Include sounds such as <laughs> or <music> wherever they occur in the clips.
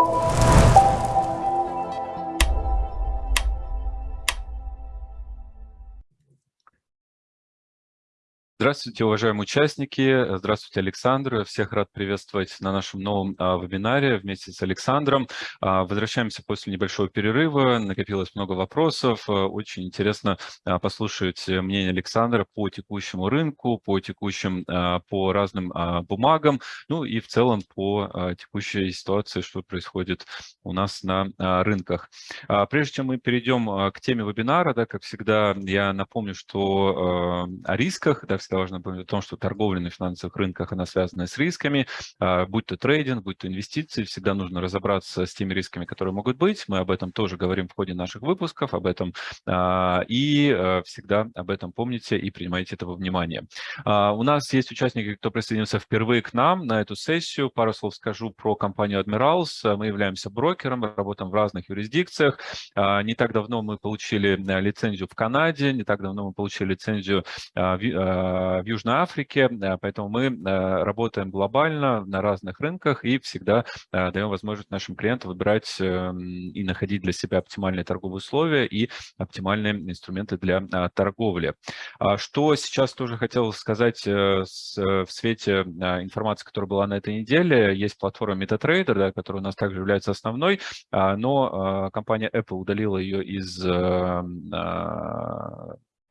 you Здравствуйте, уважаемые участники. Здравствуйте, Александр. Всех рад приветствовать на нашем новом а, вебинаре вместе с Александром. А, возвращаемся после небольшого перерыва. Накопилось много вопросов. А, очень интересно а, послушать мнение Александра по текущему рынку, по текущим, по разным бумагам, ну и в целом по текущей ситуации, что происходит у нас на рынках. Прежде чем мы перейдем к теме вебинара, да, как всегда, я напомню, что о рисках, да, важно помнить о том, что торговля на финансовых рынках, она связана с рисками, а, будь то трейдинг, будь то инвестиции, всегда нужно разобраться с теми рисками, которые могут быть. Мы об этом тоже говорим в ходе наших выпусков, об этом, а, и а, всегда об этом помните и принимайте это во внимание. У нас есть участники, кто присоединился впервые к нам на эту сессию. Пару слов скажу про компанию Admirals. Мы являемся брокером, работаем в разных юрисдикциях. Не так давно мы получили лицензию в Канаде, не так давно мы получили лицензию в Южной Африке, э, поэтому мы э, работаем глобально на разных рынках и всегда э, даем возможность нашим клиентам выбирать эм, и находить для себя оптимальные торговые условия и оптимальные инструменты для торговли. А что сейчас тоже хотел сказать в свете информации, которая была на этой неделе, есть платформа MetaTrader, да, которая у нас также является основной, а, но компания Apple удалила ее из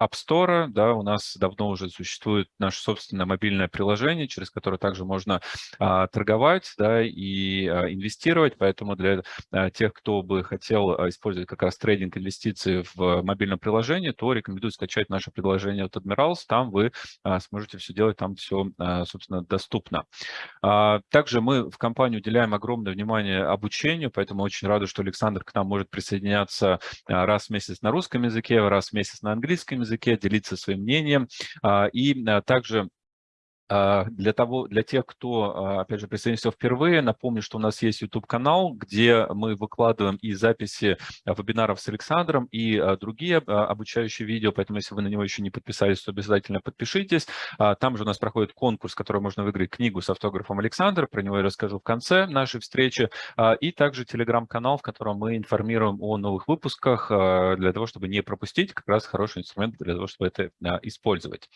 App Store, да, у нас давно уже существует наше собственное мобильное приложение, через которое также можно а, торговать, да, и а, инвестировать, поэтому для а, тех, кто бы хотел а, использовать как раз трейдинг инвестиций в мобильном приложении, то рекомендую скачать наше приложение от Admirals, там вы а, сможете все делать, там все, а, собственно, доступно. А, также мы в компании уделяем огромное внимание обучению, поэтому очень рады, что Александр к нам может присоединяться а, раз в месяц на русском языке, раз в месяц на английском языке, языке, делиться своим мнением. А, и а, также для, того, для тех, кто, а, опять же, присоединился впервые, напомню, что у нас есть YouTube-канал, где мы выкладываем и записи а, вебинаров с Александром, и другие обучающие видео, поэтому если вы на него еще не подписались, то обязательно подпишитесь. Там же у нас проходит конкурс, который можно выиграть книгу с автографом Александра, про него я расскажу в конце нашей встречи, и также телеграм-канал, в котором мы информируем о новых выпусках, для того, чтобы не пропустить, как раз хороший инструмент для того, чтобы это использовать.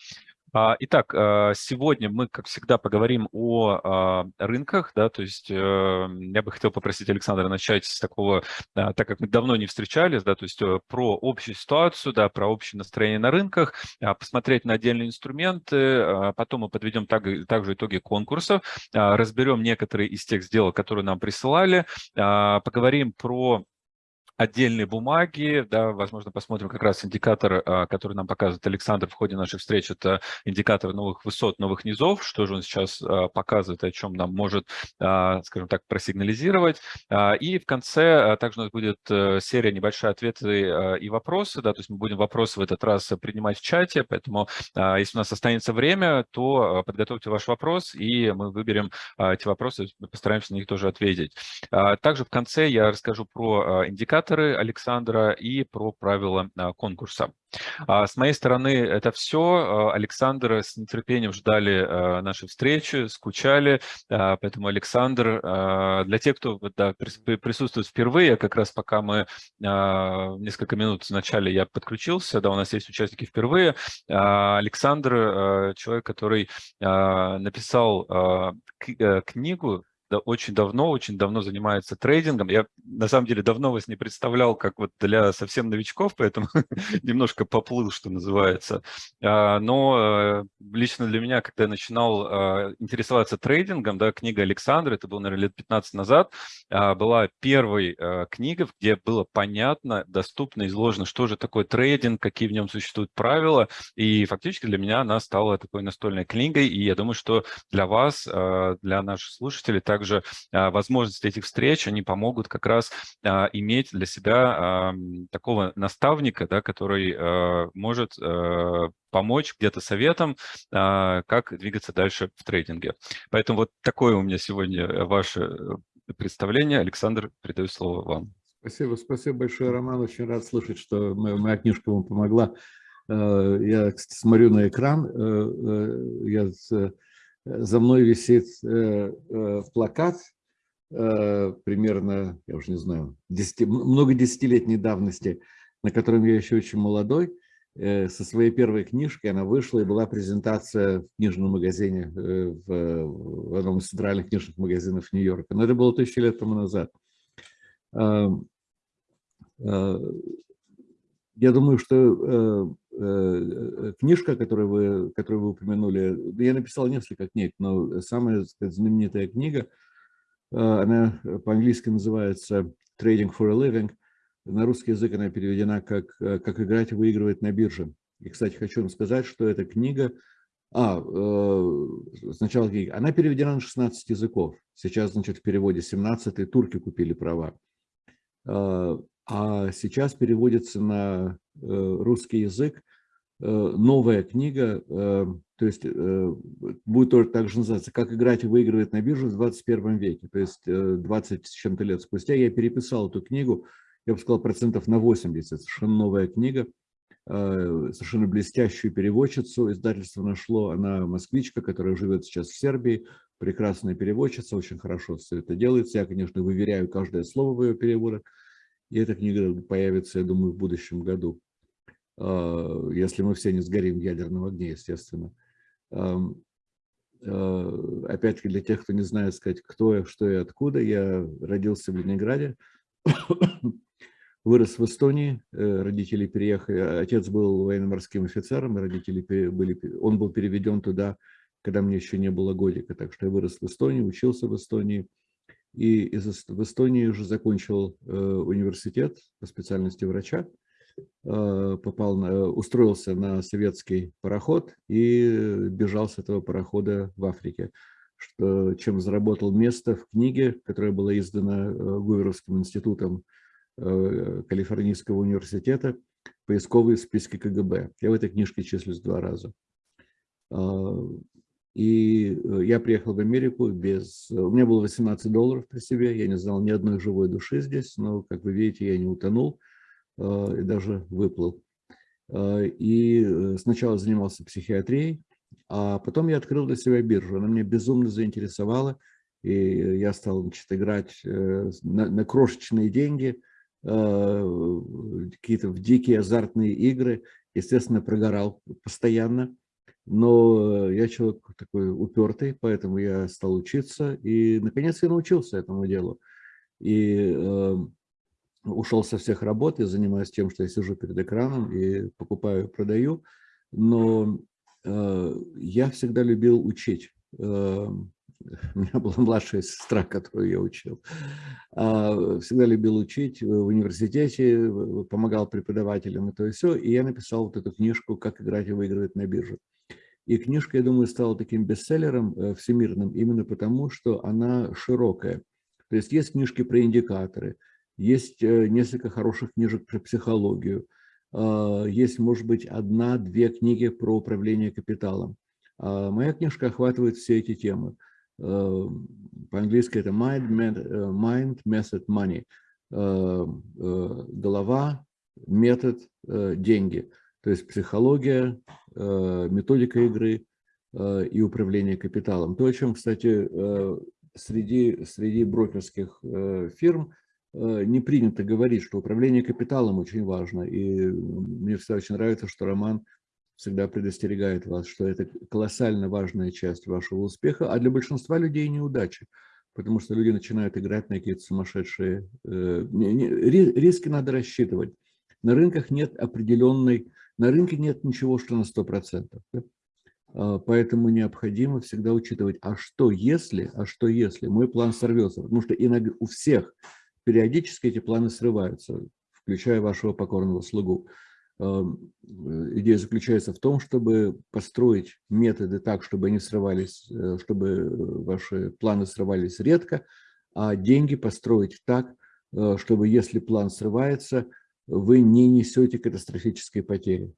А, итак, а, сегодня мы, как всегда, поговорим о а, рынках, да, то есть э, я бы хотел попросить Александра начать с такого, так как мы давно не встречались, да, то есть э, про общую ситуацию, да, про общее настроение на рынках, посмотреть на отдельные инструменты, потом мы подведем также итоги конкурсов, разберем некоторые из тех сделок, которые нам присылали, поговорим про отдельные бумаги, да, возможно, посмотрим как раз индикатор, а, который нам показывает Александр в ходе нашей встречи, это индикатор новых высот, новых низов, что же он сейчас а, показывает, о чем нам может, а, скажем так, просигнализировать. И в конце также у нас будет э, серия небольшая ответы и вопросы, да, то есть мы будем вопросы в этот раз принимать в чате, поэтому если у нас останется время, то подготовьте ваш вопрос, и мы выберем эти вопросы, постараемся на них тоже ответить. Также в конце я расскажу про индикатор, инициаторы Александра и про правила а, конкурса. А, с моей стороны это все. А, Александр с нетерпением ждали нашей встречи, скучали. Поэтому, Александр, для тех, кто да, присутствует впервые, как раз пока мы несколько минут вначале я подключился, да, у нас есть участники впервые. Александр, человек, который написал э, книгу очень давно, очень давно занимается трейдингом. Я на самом деле давно вас не представлял, как вот для совсем новичков, поэтому <laughs> немножко поплыл, что называется. А, но э, лично для меня, когда я начинал а, интересоваться трейдингом, да, книга Александра, это было, наверное, лет 15 назад, а, была первой книгой, где было понятно, доступно, изложено, что же такое трейдинг, какие в нем существуют правила. И фактически для меня она стала такой настольной книгой. И я думаю, что для вас, для наших слушателей, также а, возможности этих встреч, они помогут как раз а, иметь для себя такого наставника, да, который а, может помочь где-то советом, как двигаться дальше в трейдинге. Поэтому вот такое у меня сегодня ваше э, представление. Александр, передаю слово вам. Спасибо, спасибо большое, Роман. Очень рад слышать, что моя книжка вам помогла. Э, я, смотрю на экран. Э, я за мной висит э, э, плакат примерно, я уже не знаю, 10, много десятилетней давности, на котором я еще очень молодой, со своей первой книжкой она вышла, и была презентация в книжном магазине, в, в одном из центральных книжных магазинов Нью-Йорка. Но это было тысячи лет тому назад. Я думаю, что э, э, книжка, которую вы, которую вы упомянули, я написал несколько книг, но самая сказать, знаменитая книга, э, она по-английски называется «Trading for a Living». На русский язык она переведена как «Как играть и выигрывать на бирже». И, кстати, хочу вам сказать, что эта книга, а, сначала книга, она переведена на 16 языков. Сейчас, значит, в переводе 17 турки купили права а сейчас переводится на э, русский язык э, новая книга, э, то есть будет тоже так же называться «Как играть и выигрывать на бирже в 21 веке». То есть 20 с чем-то лет спустя я переписал эту книгу, я бы сказал, процентов на 80. Совершенно новая книга, совершенно блестящую переводчицу издательство нашло. Она москвичка, которая живет сейчас в Сербии, прекрасная переводчица, очень хорошо все это делается. Я, конечно, выверяю каждое слово в ее переводах. И эта книга появится, я думаю, в будущем году, а, если мы все не сгорим в ядерном огне, естественно. А, опять-таки, для тех, кто не знает, сказать, кто я, что и откуда, я родился в Ленинграде, <coughs> вырос в Эстонии, э, родители переехали, отец был военно-морским офицером, родители были, он был переведен туда, когда мне еще не было годика, так что я вырос в Эстонии, учился в Эстонии, и из, в Эстонии уже закончил э, университет по специальности врача, э, попал на, устроился на советский пароход и бежал с этого парохода в Африке, что, чем заработал место в книге, которая была издана э, Гуверовским институтом э, Калифорнийского университета «Поисковые списки КГБ». Я в этой книжке числюсь два раза. А, и э, я приехал в Америку без... У меня было 18 долларов при себе, я не знал ни одной живой души здесь, но, как вы видите, я не утонул э, и даже выплыл. Э, и сначала занимался психиатрией, а потом я открыл для себя биржу. Она меня безумно заинтересовала, и я стал значит, играть на, на крошечные деньги, какие-то в дикие азартные игры. Естественно, прогорал постоянно. Но я человек такой упертый, поэтому я стал учиться. И, наконец, я научился этому делу. И э, ушел со всех работ, я занимаюсь тем, что я сижу перед экраном и покупаю, продаю. Но э, я всегда любил учить. Э, <laughs> у меня была младшая сестра, которую я учил. А, всегда любил учить в университете, помогал преподавателям и то и все. И я написал вот эту книжку «Как играть и выигрывать на бирже». И книжка, я думаю, стала таким бестселлером э, всемирным именно потому, что она широкая. То есть есть книжки про индикаторы, есть э, несколько хороших книжек про психологию, а, есть, может быть, одна-две книги про управление капиталом. А моя книжка охватывает все эти темы. Э, по-английски это Mind, Mind, Method, Money. Голова, метод, деньги – то есть психология, методика игры э, и управление капиталом. То, о чем, кстати, э, среди, среди брокерских фирм не принято говорить, что управление капиталом очень важно. И мне всегда очень нравится, что Роман всегда предостерегает вас, что это колоссально важная часть вашего успеха, а для большинства людей неудачи. Потому что люди начинают играть на какие-то сумасшедшие... Риски надо рассчитывать. На рынках нет определенной на рынке нет ничего, что на 100%. Да? А, поэтому необходимо всегда учитывать, а что если, а что если мой план сорвется? Потому что иногда у всех периодически эти планы срываются, включая вашего покорного слугу. А, идея заключается в том, чтобы построить методы так, чтобы они срывались, э, чтобы ваши планы срывались редко, а деньги построить так, э, чтобы если план срывается, вы не несете катастрофической потери.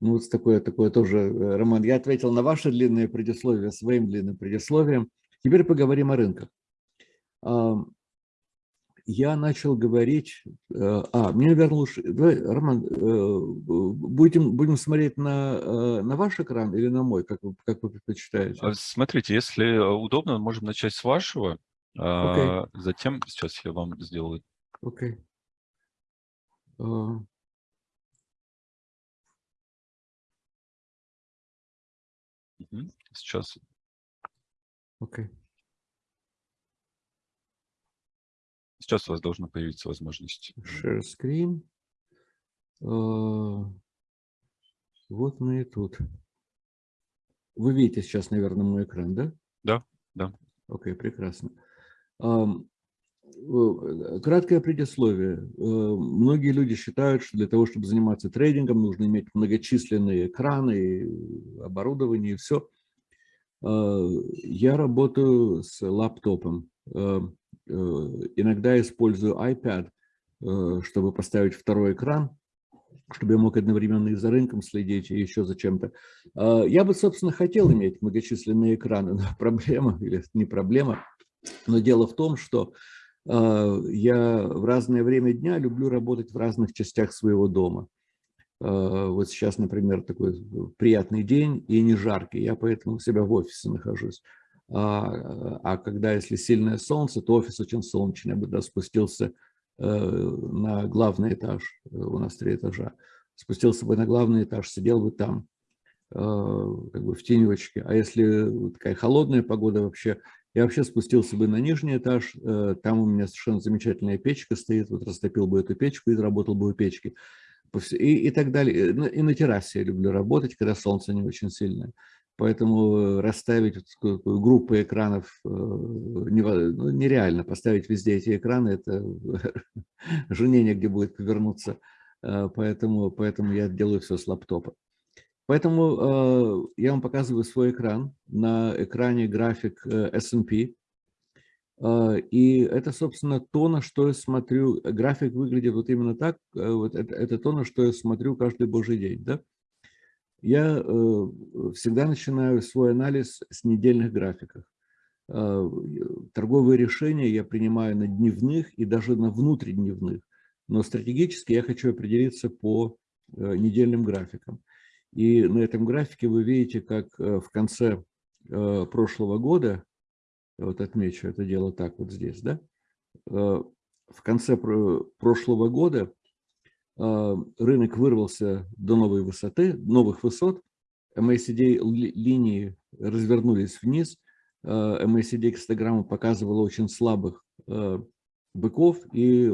Ну, вот такое, такое тоже, э, Роман, я ответил на ваше длинное предисловие своим длинным предисловием. Теперь поговорим о рынках. я начал говорить, э, а, мне вернулось, давай, Роман, э, будем, будем смотреть на, на ваш экран или на мой, как вы, как вы предпочитаете? А, смотрите, если удобно, можем начать с вашего, okay. затем, сейчас я вам сделаю. Окей. Okay. Сейчас. Окей. Okay. Сейчас у вас должна появиться возможность. Share screen. Uh, вот мы и тут. Вы видите сейчас, наверное, мой экран, да? Да, да. Окей, okay, прекрасно. Um, краткое предисловие. Uh, многие люди считают, что для того, чтобы заниматься трейдингом, нужно иметь многочисленные экраны, оборудование и все. Uh, я работаю с лаптопом. Э, иногда использую iPad, э, чтобы поставить второй экран, чтобы я мог одновременно и за рынком следить, и еще за чем-то. Я бы, собственно, хотел иметь многочисленные экраны, <laughs> но проблема, или не проблема, но дело в том, что я в разное время дня люблю работать в разных частях своего дома. А, вот сейчас, например, такой приятный день и не жаркий, я поэтому у себя в офисе нахожусь. А, а когда, если сильное солнце, то офис очень солнечный. Я бы да, спустился э, на главный этаж, э, у нас три этажа, спустился бы на главный этаж, сидел бы там, э, как бы в тенечке. А если такая холодная погода вообще, я вообще спустился бы на нижний этаж, там у меня совершенно замечательная печка стоит, вот растопил бы эту печку и работал бы у печки. И, и так далее. И на террасе я люблю работать, когда солнце не очень сильное. Поэтому э, расставить группы экранов э, ну, нереально. Поставить везде эти экраны, это <laughs> жене негде будет повернуться. Э, поэтому, поэтому я делаю все с лаптопа. Поэтому я вам показываю свой экран. На экране график S&P. И это, собственно, то, на что я смотрю. График выглядит вот именно так. Вот это, это то, на что я смотрю каждый божий день. Да? Я э, всегда начинаю свой анализ с недельных графиков. Э, торговые решения я принимаю на дневных и даже на внутридневных. Но стратегически я хочу определиться по э, недельным графикам. И на этом графике вы видите, как в конце прошлого года, вот отмечу это дело так вот здесь, да, в конце прошлого года рынок вырвался до новой высоты, новых высот, MACD линии развернулись вниз, а, MACD кстограмма показывала очень слабых быков. И э,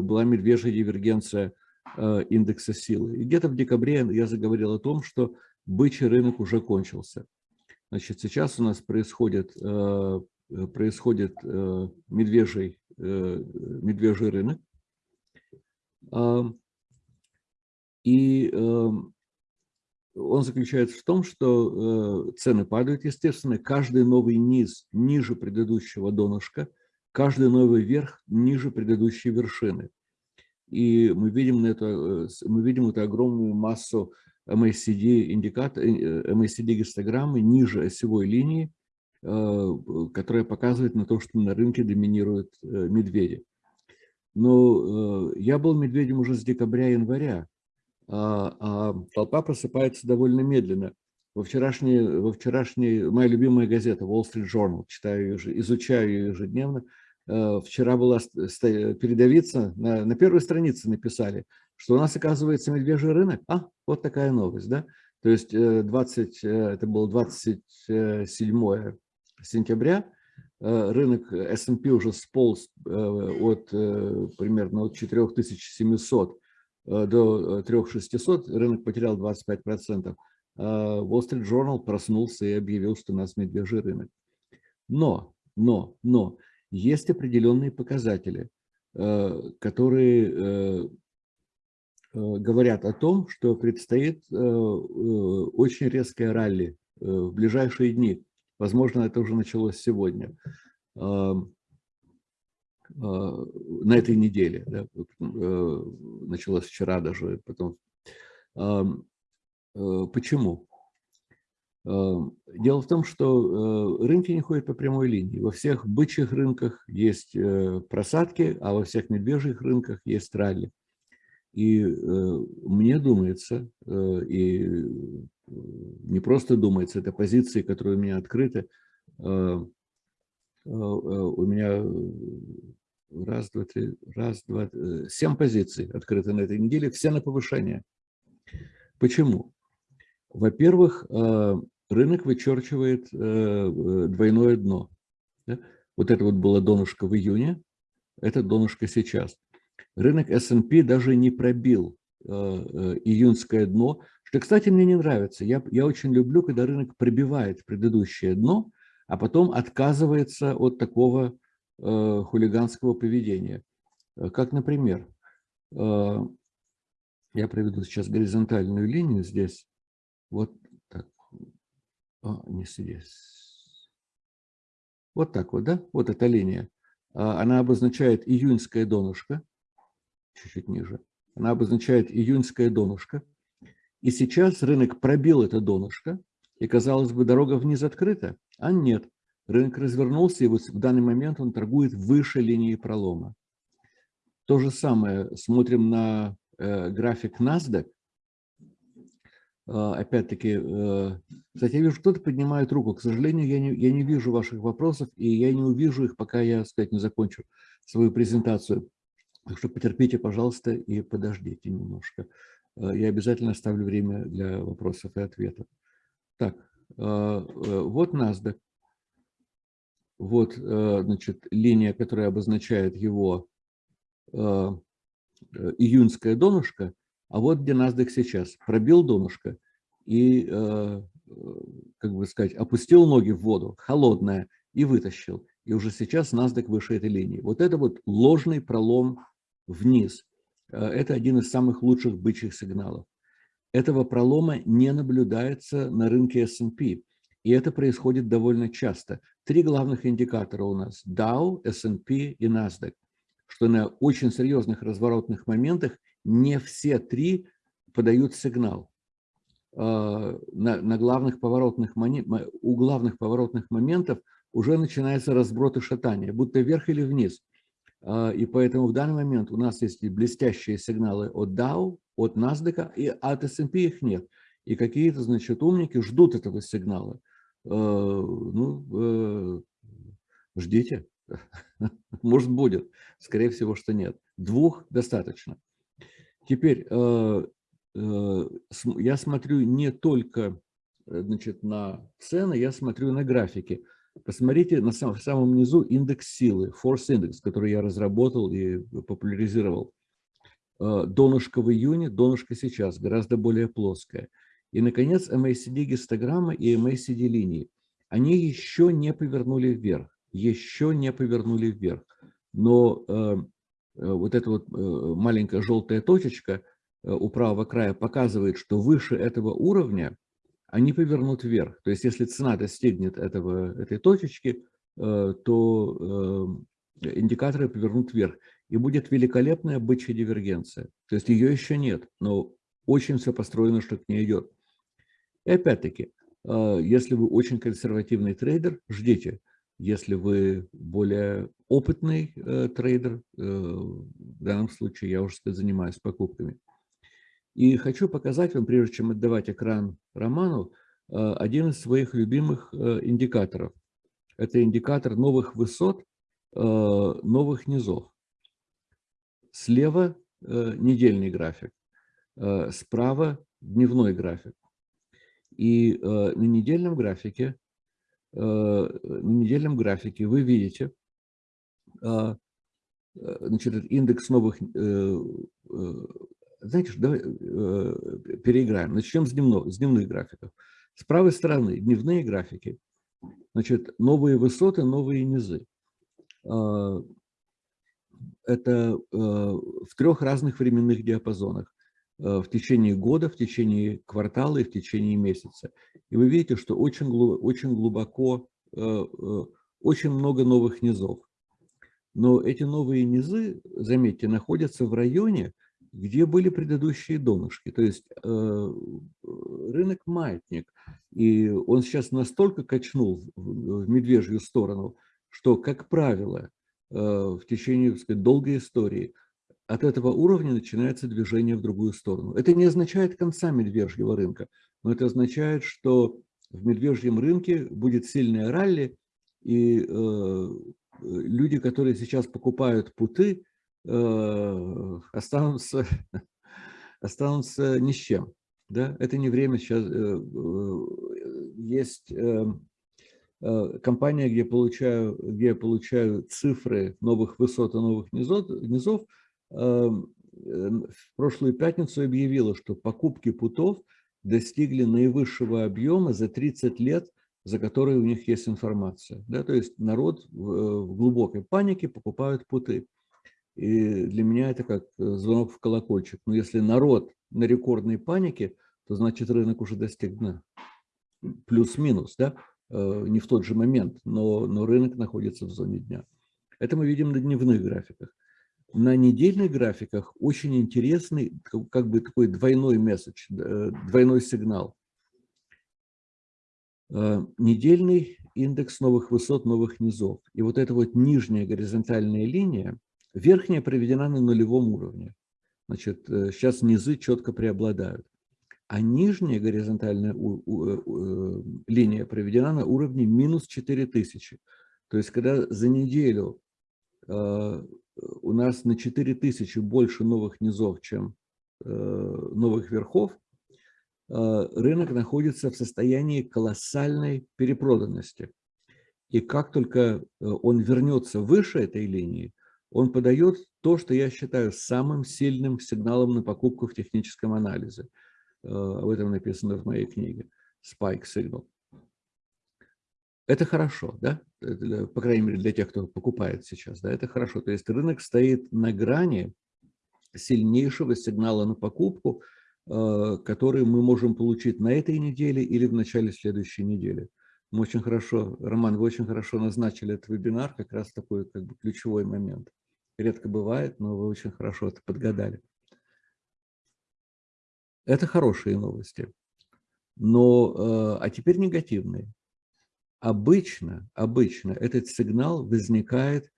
была медвежья дивергенция индекса силы. И где-то в декабре я заговорил о том, что бычий рынок уже кончился. Значит, сейчас у нас происходит, происходит медвежий, медвежий рынок, и эм, он заключается в том, что э, цены падают, естественно, каждый новый низ ниже предыдущего донышка, каждый новый верх ниже предыдущей вершины. И мы видим, это, э, мы видим эту огромную массу MACD, индикатор, MACD гистограммы ниже осевой линии, э, которая показывает на то, что на рынке доминируют медведи. Но я был медведем уже с декабря-января, а, а толпа просыпается довольно медленно. Во вчерашней, во вчерашней моя любимая газета Wall Street Journal, читаю ее, изучаю ее ежедневно. Э, вчера была передовица, на, на первой странице написали, что у нас оказывается медвежий рынок. А, вот такая новость, да? То есть 20, э, э, это было 27 сентября, рынок S&P уже сполз от примерно от 4700 Э, до 3600, э, рынок потерял 25%. А Wall Street Journal проснулся и объявил, что у нас медвежий рынок. Но, но, но, есть определенные показатели, э, которые говорят о том, что предстоит очень резкое ралли в ближайшие дни. Возможно, это уже началось сегодня. А, на этой неделе, да, э, началось вчера даже, потом. Э, почему? Дело в том, что рынки не ходят по прямой линии. Во всех бычьих рынках есть просадки, а во всех медвежьих рынках есть ралли. И мне думается, и не просто думается, это позиции, которые у меня открыты, у меня раз, два, три, раз, два, э, семь позиций открыты на этой неделе, все на повышение. Почему? Во-первых, э, рынок вычерчивает э, двойное дно. Вот это вот было донышко в июне, это донышко сейчас. Рынок S&P даже не пробил июньское дно, что, кстати, мне не нравится. Я, я очень люблю, когда рынок пробивает предыдущее дно, а потом отказывается от такого Э, хулиганского поведения. Э, как, например, э, я проведу сейчас горизонтальную линию здесь. Вот так. А, не здесь. Вот так вот, да? Вот эта линия. А, она обозначает июньское донышко. Чуть-чуть ниже. Она обозначает июньское донышко. И сейчас рынок пробил это донышко. И, казалось бы, дорога вниз открыта. А нет. Рынок развернулся, и вот в данный момент он торгует выше линии пролома. То же самое смотрим на э, график NASDAQ. Э, Опять-таки, э, кстати, я вижу, кто-то поднимает руку. К сожалению, я не, я не вижу ваших вопросов, и я не увижу их, пока я, сказать, не закончу свою презентацию. Так что потерпите, пожалуйста, и подождите немножко. Э, я обязательно оставлю время для вопросов и ответов. Так, э, вот NASDAQ. Вот, значит, линия, которая обозначает его июньское донышко, а вот где NASDAQ сейчас. Пробил донышко и, как бы сказать, опустил ноги в воду, холодная, и вытащил. И уже сейчас NASDAQ выше этой линии. Вот это вот ложный пролом вниз. Это один из самых лучших бычьих сигналов. Этого пролома не наблюдается на рынке S&P. И это происходит довольно часто. Три главных индикатора у нас – Dow, S&P и NASDAQ. Что на очень серьезных разворотных моментах не все три подают сигнал. А, на, на главных поворотных, у главных поворотных моментов уже начинается разброд и шатание, будто вверх или вниз. А, и поэтому в данный момент у нас есть блестящие сигналы от Dow, от NASDAQ, и от S&P их нет. И какие-то, значит, умники ждут этого сигнала. Э, ну, э, ждите. <laughs> Может, будет. Скорее всего, что нет. Двух достаточно. Теперь э, я смотрю не только значит, на цены, я смотрю на графики. Посмотрите на самом, в самом низу индекс силы, Force Index, который я разработал и популяризировал. Донышко в июне, донышко сейчас, гораздо более плоское. И, наконец, MACD-гистограмма и MACD-линии. Они еще не повернули вверх, еще не повернули вверх. Но э, э, вот эта вот э, маленькая желтая точечка э, у правого края показывает, что выше этого уровня они повернут вверх. То есть если цена достигнет этого, этой точечки, э, то э, индикаторы повернут вверх. И будет великолепная бычья дивергенция. То есть ее еще нет, но очень все построено, что к ней идет. И опять-таки, если вы очень консервативный трейдер, ждите. Если вы более опытный э, трейдер, э, в данном случае я уже занимаюсь покупками. И хочу показать вам, прежде чем отдавать экран Роману, э, один из своих любимых индикаторов. Это индикатор новых высот, новых низов. Слева недельный график, справа дневной график. И э, на недельном графике, э, на недельном графике вы видите, а, э, значит, индекс новых, э, э, знаете, давай э, переиграем. Начнем с, дневного, с дневных графиков. С правой стороны дневные графики, значит, новые высоты, новые низы. Э, это э, в трех разных временных диапазонах. Э, в течение года, в течение квартала и в течение месяца. И вы видите, что очень, очень глубоко, э, э, очень много новых низов. Но эти новые низы, заметьте, находятся в районе, где были предыдущие донышки. То есть рынок маятник, и он сейчас настолько качнул в медвежью сторону, что, как правило, в течение так сказать, долгой истории от этого уровня начинается движение в другую сторону. Это не означает конца медвежьего рынка, но это означает, что в медвежьем рынке будет сильное ралли, и э, люди, которые сейчас покупают путы, э, останутся, <laughs> останутся ни с чем. Да? Это не время сейчас. Э, э, есть э, э, компания, где получаю, где я получаю цифры новых высот и новых низов, низов в прошлую пятницу объявила, что покупки путов достигли наивысшего объема за 30 лет за которые у них есть информация. Да? То есть народ в, э, глубокой панике покупают путы. И для меня это как э, звонок в колокольчик. Но если народ на рекордной панике, то значит рынок уже достиг дна. Плюс-минус, да? Э, не в тот же момент, но, но рынок находится в зоне дня. Это мы видим на дневных графиках. На недельных графиках очень интересный, как бы такой двойной месседж, двойной сигнал. Э, недельный индекс новых высот, новых низов. И вот эта вот нижняя горизонтальная линия, верхняя проведена на нулевом уровне. Значит, э, сейчас низы четко преобладают. А нижняя горизонтальная э, линия проведена на уровне минус 4000. То есть, когда за неделю у нас на 4000 больше новых низов, чем новых верхов, Э, рынок находится в состоянии колоссальной перепроданности. И как только э, он вернется выше этой линии, он подает то, что я считаю самым сильным сигналом на покупку в техническом анализе. Э, об этом написано в моей книге Spike Signal. Это хорошо, да? По крайней мере, для тех, кто покупает сейчас. Да? Это хорошо. То есть рынок стоит на грани сильнейшего сигнала на покупку – Э, которые мы можем получить на этой неделе или в начале следующей недели. Мы очень хорошо, Роман, вы очень хорошо назначили этот вебинар, как раз такой как бы ключевой момент. Редко бывает, но вы очень хорошо это подгадали. Это хорошие новости. Но, э, а теперь негативные. Обычно, обычно этот сигнал возникает,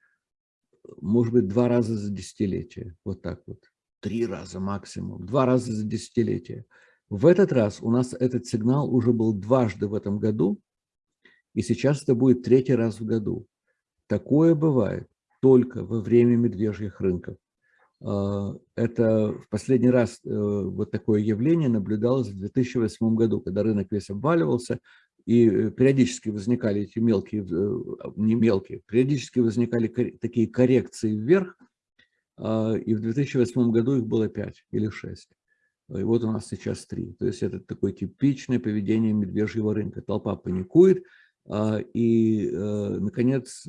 может быть, два раза за десятилетие. Вот так вот три раза максимум, два раза за десятилетие. В этот раз у нас этот сигнал уже был дважды в этом году, и сейчас это будет третий раз в году. Такое бывает только во время медвежьих рынков. А, это в последний раз э, вот такое явление наблюдалось в 2008 году, когда рынок весь обваливался, и э, периодически возникали эти мелкие, э, не мелкие, периодически возникали такие коррекции вверх, а, и в 2008 году их было 5 или 6. И вот у нас сейчас 3. То есть это такое типичное поведение медвежьего рынка. Толпа паникует, а, и, э, наконец,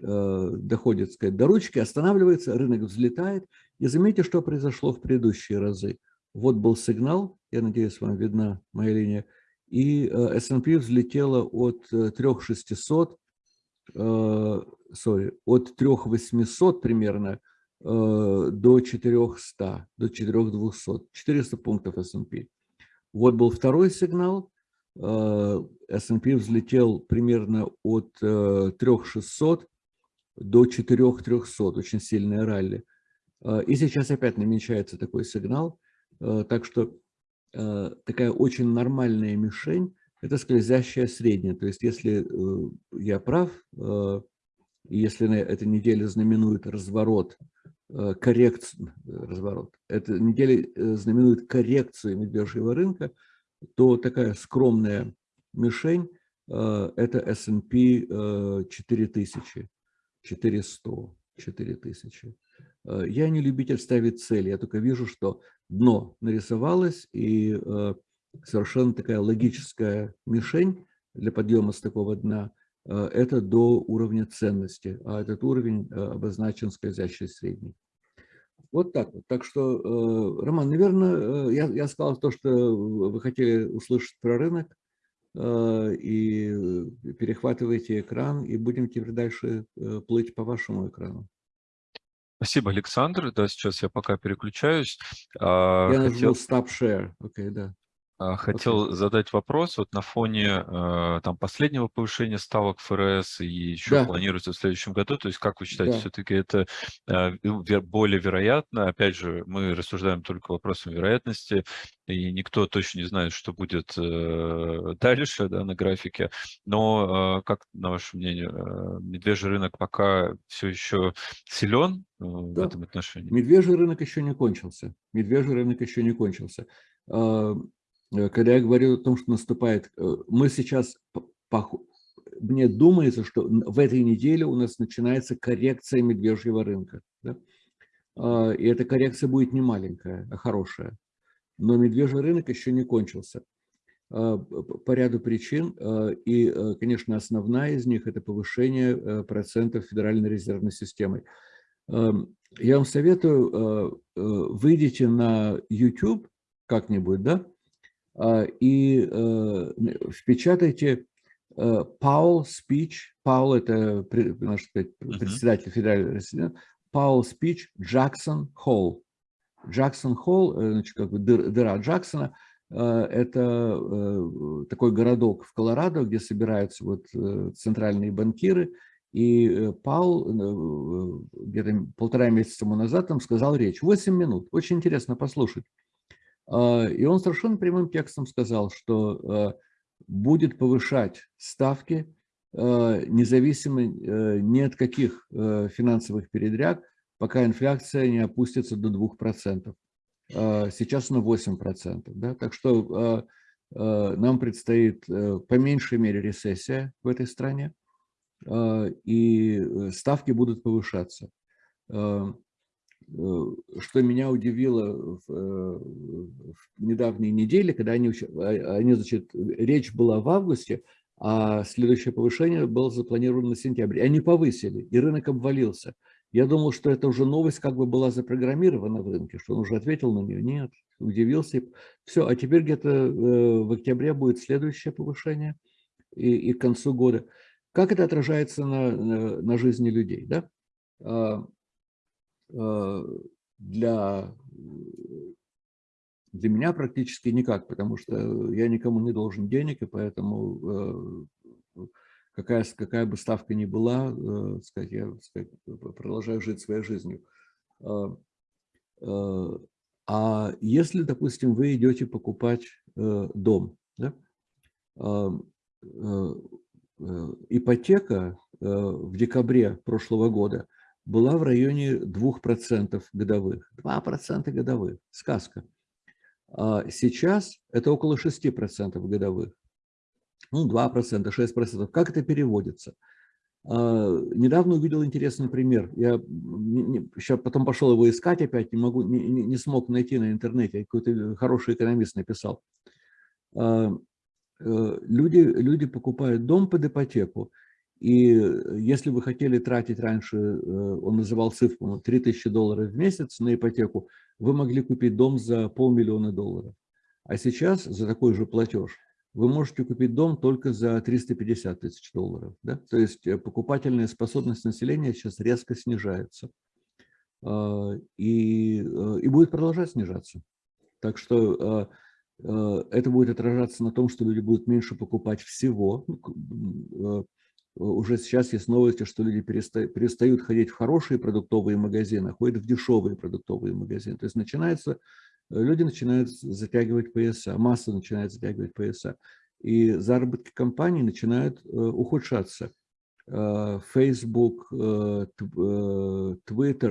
доходит сказать, до ручки, останавливается, рынок взлетает. И заметьте, что произошло в предыдущие разы. Вот был сигнал, я надеюсь, вам видна моя линия, и S&P взлетела от 3600, sorry, от 3800 примерно Э, до 400, до 4200, 400 пунктов S&P. Вот был второй сигнал, э, S&P взлетел примерно от 3600 э, до 4300, очень сильное ралли. И сейчас опять намечается такой сигнал, так что такая очень нормальная мишень – это скользящая средняя. То есть если я прав, если на этой неделе знаменует разворот Э, коррекцию, э, разворот, эта неделя э, знаменует коррекцию медвежьего рынка, то такая скромная мишень – это S&P 4000, 400, 4000. Я не любитель ставить цели, я только вижу, что дно нарисовалось, и совершенно такая логическая мишень для подъема с такого дна Э, это до уровня ценности, а этот уровень э, обозначен скользящей средней. Вот так вот. Так что, э, Роман, наверное, я, я сказал то, что вы хотели услышать про рынок, и перехватывайте экран, и будем теперь дальше плыть по вашему экрану. Спасибо, Александр. Да, сейчас я пока переключаюсь. А, я нажму Stop Share. Окей, okay, да. А, хотел okay. задать вопрос вот на фоне э, там последнего повышения ставок ФРС и еще да. планируется в следующем году. То есть, как вы считаете, да. все-таки это э, более вероятно? Опять же, мы рассуждаем только вопросом вероятности, и никто точно не знает, что будет э, дальше да, на графике. Но как, на ваше мнение, медвежий рынок пока все еще силен да. в этом отношении? Медвежий рынок еще не кончился. Медвежий рынок еще не кончился когда я говорю о том, что наступает, э, мы сейчас, мне думается, что в этой неделе у нас начинается коррекция медвежьего рынка. Да? А, и эта коррекция будет не маленькая, а хорошая. Но медвежий рынок еще не кончился а, по ряду причин. А, и, конечно, основная из них – это повышение процентов Федеральной резервной системой. Я вам советую, выйдите на YouTube как-нибудь, да, и э, впечатайте э, Паул Спич, Паул это наш сказать, председатель федерального резидента, Паул Спич Джексон Холл. Джексон Холл, э, значит, как бы дыра Джексона, это такой городок в Колорадо, где собираются вот центральные банкиры, и Паул где-то полтора месяца тому назад там сказал речь. 8 минут. Очень интересно послушать. А, и он совершенно прямым текстом сказал, что а, будет повышать ставки а, независимо э, ни от каких э, финансовых передряг, пока инфляция не опустится до 2%. Сейчас на 8%. Да? Так что нам предстоит э, по меньшей мере рецессия в этой стране, и ставки будут повышаться. Э, что меня удивило в, э, в недавние недели, когда они, а, они, значит, речь была в августе, а следующее повышение было запланировано на сентябрь. Они повысили, и рынок обвалился. Я думал, что это уже новость как бы была запрограммирована в рынке, что он уже ответил на нее. Нет, удивился. Все, а теперь где-то э, в октябре будет следующее повышение и, и к концу года. Как это отражается на, на, на жизни людей? Да? Э, для, для меня практически никак, потому что я никому не должен денег, и поэтому э, какая, какая бы ставка ни была, э, сказать, я сказать, продолжаю жить своей жизнью. А если, допустим, вы идете покупать дом, да? ипотека в декабре прошлого года – была в районе 2% годовых. 2% годовых. Сказка. А сейчас это около 6% годовых. Ну, 2%, 6%. Как это переводится? А, недавно увидел интересный пример. Я сейчас потом пошел его искать опять, не, могу, не, не смог найти на интернете. Какой-то хороший экономист написал. А, э, люди, люди покупают дом под ипотеку, и э, если вы хотели тратить раньше, э, он называл цифру 3000 долларов в месяц на ипотеку, вы могли купить дом за полмиллиона долларов. А сейчас за такой же платеж вы можете купить дом только за 350 тысяч долларов. Да? То есть э, покупательная способность населения сейчас резко снижается. А, и, и будет продолжать снижаться. Так что это будет отражаться на том, что люди будут меньше покупать всего, ну, уже сейчас есть новости, что люди перестают, перестают ходить в хорошие продуктовые магазины, а ходят в дешевые продуктовые магазины. То есть начинается, э, люди начинают затягивать пояса, масса начинает затягивать пояса. И заработки компаний начинают э, ухудшаться. Э, Facebook, Twitter,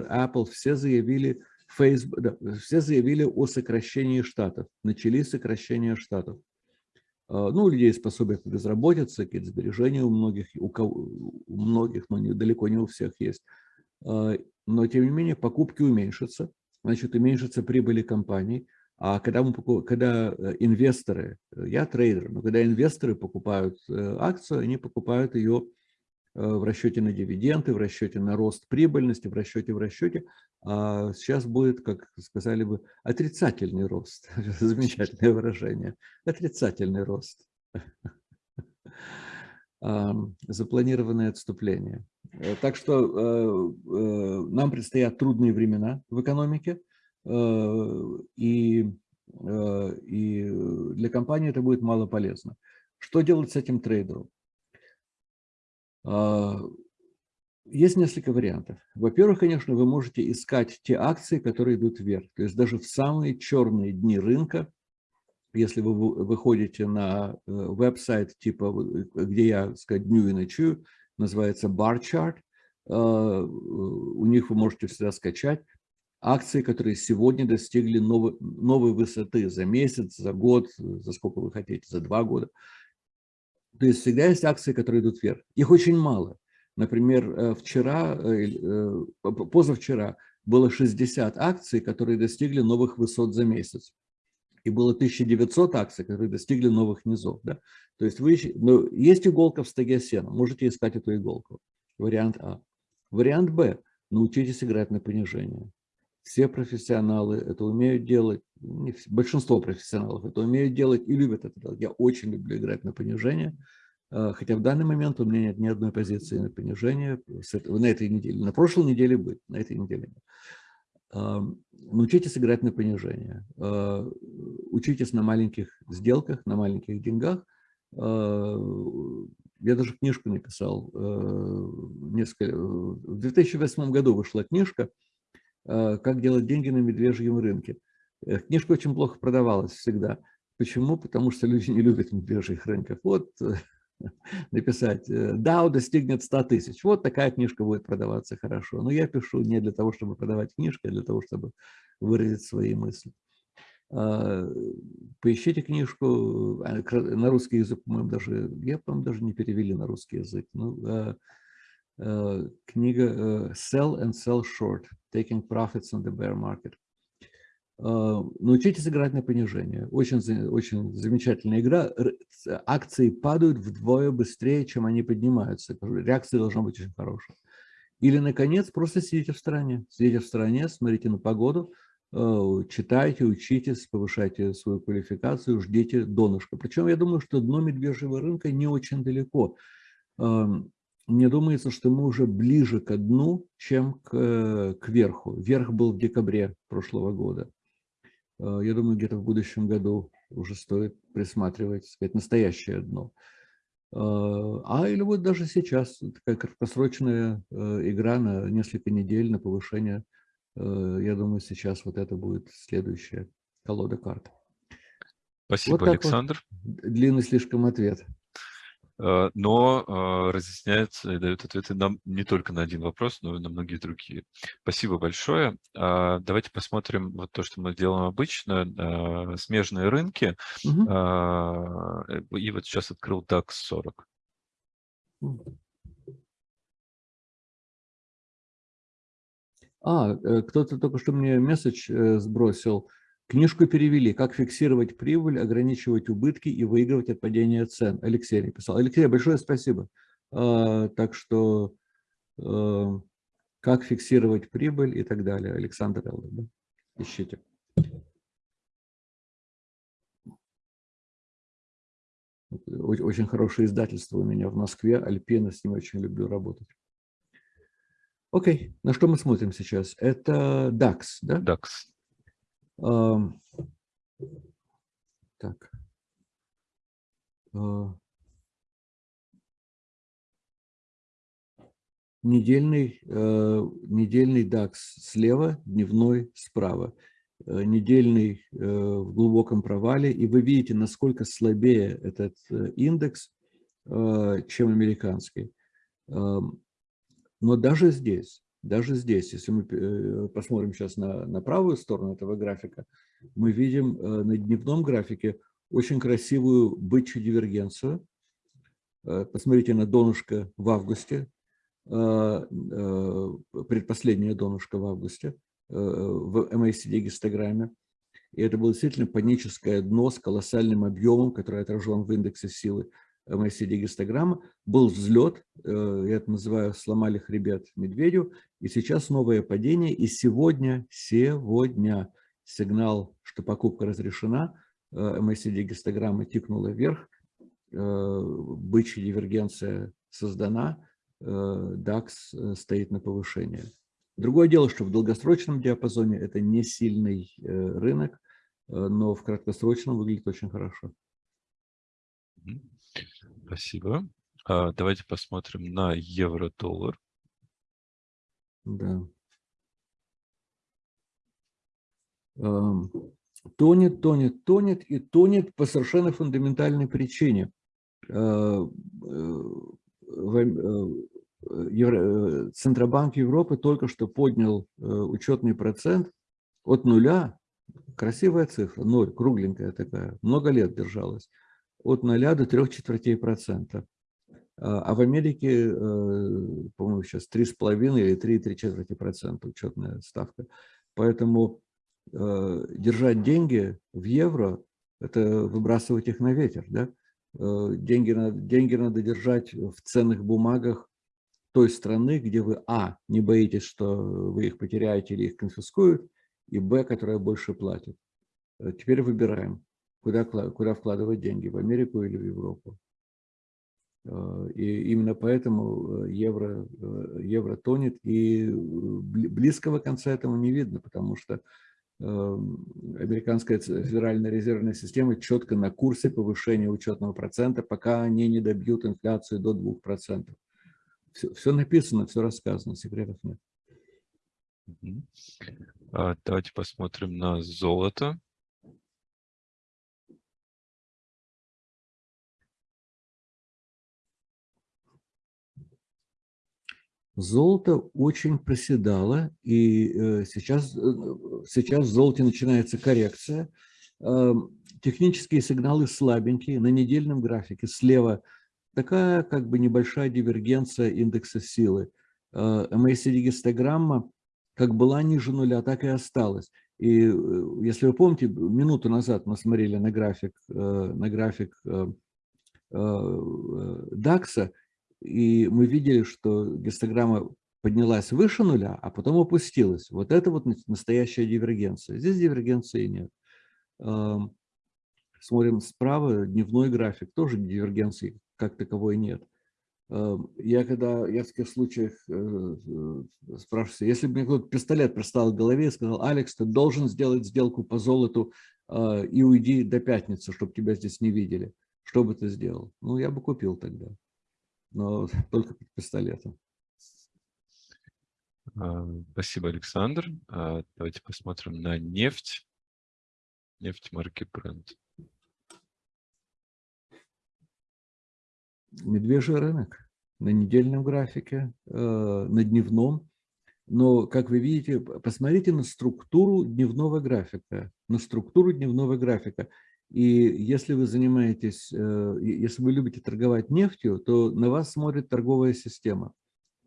Apple все заявили, Facebook, да, все заявили о сокращении штатов. Начались сокращения штатов. А, ну, у людей пособия по безработице, какие-то сбережения у многих, у, кого, у многих, но не, далеко не у всех есть. А, но, тем не менее, покупки уменьшатся, значит, уменьшатся прибыли компаний. А когда, мы, когда э, инвесторы, я трейдер, но когда инвесторы покупают э, акцию, они покупают ее Э, в расчете на дивиденды, в расчете на рост прибыльности, в расчете в расчете. А сейчас будет, как сказали бы, отрицательный рост. <laughs> Замечательное выражение. Отрицательный рост. <laughs> Запланированное отступление. Так что нам предстоят трудные времена в экономике, и, и для компании это будет мало полезно. Что делать с этим трейдером? Есть несколько вариантов. Во-первых, конечно, вы можете искать те акции, которые идут вверх. То есть даже в самые черные дни рынка, если вы выходите на э, веб-сайт, типа, где я, сказать, дню и ночую, называется Bar Chart, э, у них вы можете всегда скачать акции, которые сегодня достигли новой, новой высоты за месяц, за год, за сколько вы хотите, за два года. То есть всегда есть акции, которые идут вверх. Их очень мало. Например, э, вчера, э, э, позавчера было 60 акций, которые достигли новых высот за месяц. И было 1900 акций, которые достигли новых низов. Да? То есть вы, ну, есть иголка в стоге сена, можете искать эту иголку. Вариант А. Вариант Б. Научитесь играть на понижение. Все профессионалы это умеют делать, большинство профессионалов это умеют делать и любят это делать. Я очень люблю играть на понижение. А, хотя в данный момент у меня нет ни одной позиции на понижение на этой неделе. На прошлой неделе будет, на этой неделе нет. А, научитесь играть на понижение. А, учитесь на маленьких сделках, на маленьких деньгах. Я даже книжку написал. Несколько... В 2008 году вышла книжка «Как делать деньги на медвежьем рынке». Э, книжка очень плохо продавалась всегда. Почему? Потому что люди не любят медвежьих рынков. Вот <laughs> написать э, достигнет 100 тысяч. Вот такая книжка будет продаваться хорошо. Но я пишу не для того, чтобы продавать книжки, а для того, чтобы выразить свои мысли. А, поищите книжку а, на русский язык, по-моему, даже, я, по-моему, даже не перевели на русский язык. Ну, а, книга э, Sell and Sell Short, Taking Profits on the Bear Market. А, научитесь играть на понижение. Очень, очень замечательная игра. Акции падают вдвое быстрее, чем они поднимаются. Реакция должна быть очень хорошая. Или, наконец, просто сидите в стороне. Сидите в стороне, смотрите на погоду, а, читайте, учитесь, повышайте свою квалификацию, ждите донышка. Причем я думаю, что дно медвежьего рынка не очень далеко. Мне думается, что мы уже ближе к дну, чем к, к верху. Верх был в декабре прошлого года. Э, я думаю, где-то в будущем году уже стоит присматривать, сказать, настоящее дно. Э, а или вот даже сейчас такая краткосрочная э, игра на несколько недель на повышение. Я думаю, сейчас вот это будет следующая колода карт. Спасибо, вот Александр. Вот. Длинный слишком ответ. Э, но э, разъясняет и дает ответы нам не только на один вопрос, но и на многие другие. Спасибо большое. А, давайте посмотрим вот то, что мы делаем обычно, э, смежные рынки. Угу. И вот сейчас открыл DAX 40. А, кто-то только что мне месседж сбросил. Книжку перевели «Как фиксировать прибыль, ограничивать убытки и выигрывать от падения цен». Алексей написал. Алексей, большое спасибо. А, так что а, «Как фиксировать прибыль» и так далее. Александр да? ищите. Очень хорошее издательство у меня в Москве, Альпина, с ним очень люблю работать. Окей, на что мы смотрим сейчас? Это DAX, да? DAX. Так. А, недельный, э, недельный DAX слева, дневной справа. Э, недельный э, в глубоком провале. И вы видите, насколько слабее этот индекс, чем американский. Но даже здесь даже здесь, если мы э, посмотрим сейчас на, на правую сторону этого графика, мы видим э, на дневном графике очень красивую бычью дивергенцию. Э, посмотрите на донышко в августе, предпоследнее донышко в августе в MACD гистограмме. И это было действительно паническое дно с колоссальным объемом, который отражен в индексе силы MACD-гистограмма, был взлет, э, я это называю «сломали хребет медведю», и сейчас новое падение, и сегодня, сегодня сигнал, что покупка разрешена, MACD-гистограмма тикнула вверх, э, бычья дивергенция создана, DAX стоит на повышение. Другое дело, что в долгосрочном диапазоне это не сильный рынок, но в краткосрочном выглядит очень хорошо. Спасибо. А, давайте посмотрим на евро-доллар. Да. Тонет, тонет, тонет и тонет по совершенно фундаментальной причине. А, э, э, Центробанк Европы только что поднял э, учетный процент от нуля, красивая цифра, ноль, кругленькая такая, много лет держалась, от нуля до трех четвертей процента. А, а в Америке, по-моему, сейчас 3,5 или 3,3 четверти процента учетная ставка. Поэтому Э, держать деньги в евро, это выбрасывать их на ветер. Да? Э, деньги, надо, деньги надо держать в ценных бумагах той страны, где вы, а, не боитесь, что вы их потеряете или их конфискуют, и, б, которая больше платит. Э, теперь выбираем, куда, куда вкладывать деньги, в Америку или в Европу. И именно поэтому евро, евро тонет, и близкого конца этому не видно, потому что Эм, американская федеральная резервная система четко на курсе повышения учетного процента, пока они не добьют инфляцию до 2%. Все, все написано, все рассказано, секретов нет. А, давайте посмотрим на золото. Золото очень проседало, и э, сейчас, э, сейчас в золоте начинается коррекция. Эм, технические сигналы слабенькие. На недельном графике слева такая как бы небольшая дивергенция индекса силы. Э, MACD-гистограмма как была ниже нуля, так и осталась. И если вы помните, минуту назад мы смотрели на график, на график DAX, и мы видели, что гистограмма поднялась выше нуля, а потом опустилась. Вот это вот настоящая дивергенция. Здесь дивергенции нет. Смотрим справа, дневной график, тоже дивергенции как таковой нет. Я когда, я в таких случаях э, э, спрашиваю, если бы мне кто-то пистолет пристал к голове и сказал, Алекс, ты должен сделать сделку по золоту а, и уйди до пятницы, чтобы тебя здесь не видели, что бы ты сделал? Ну, я бы купил тогда но <laughs> только под пистолетом. Спасибо, Александр. А, давайте посмотрим на нефть. Нефть марки Brent. Медвежий рынок на недельном графике, э, на дневном. Но, как вы видите, посмотрите на структуру дневного графика. На структуру дневного графика. И если вы занимаетесь, э, если вы любите торговать нефтью, то на вас смотрит торговая система.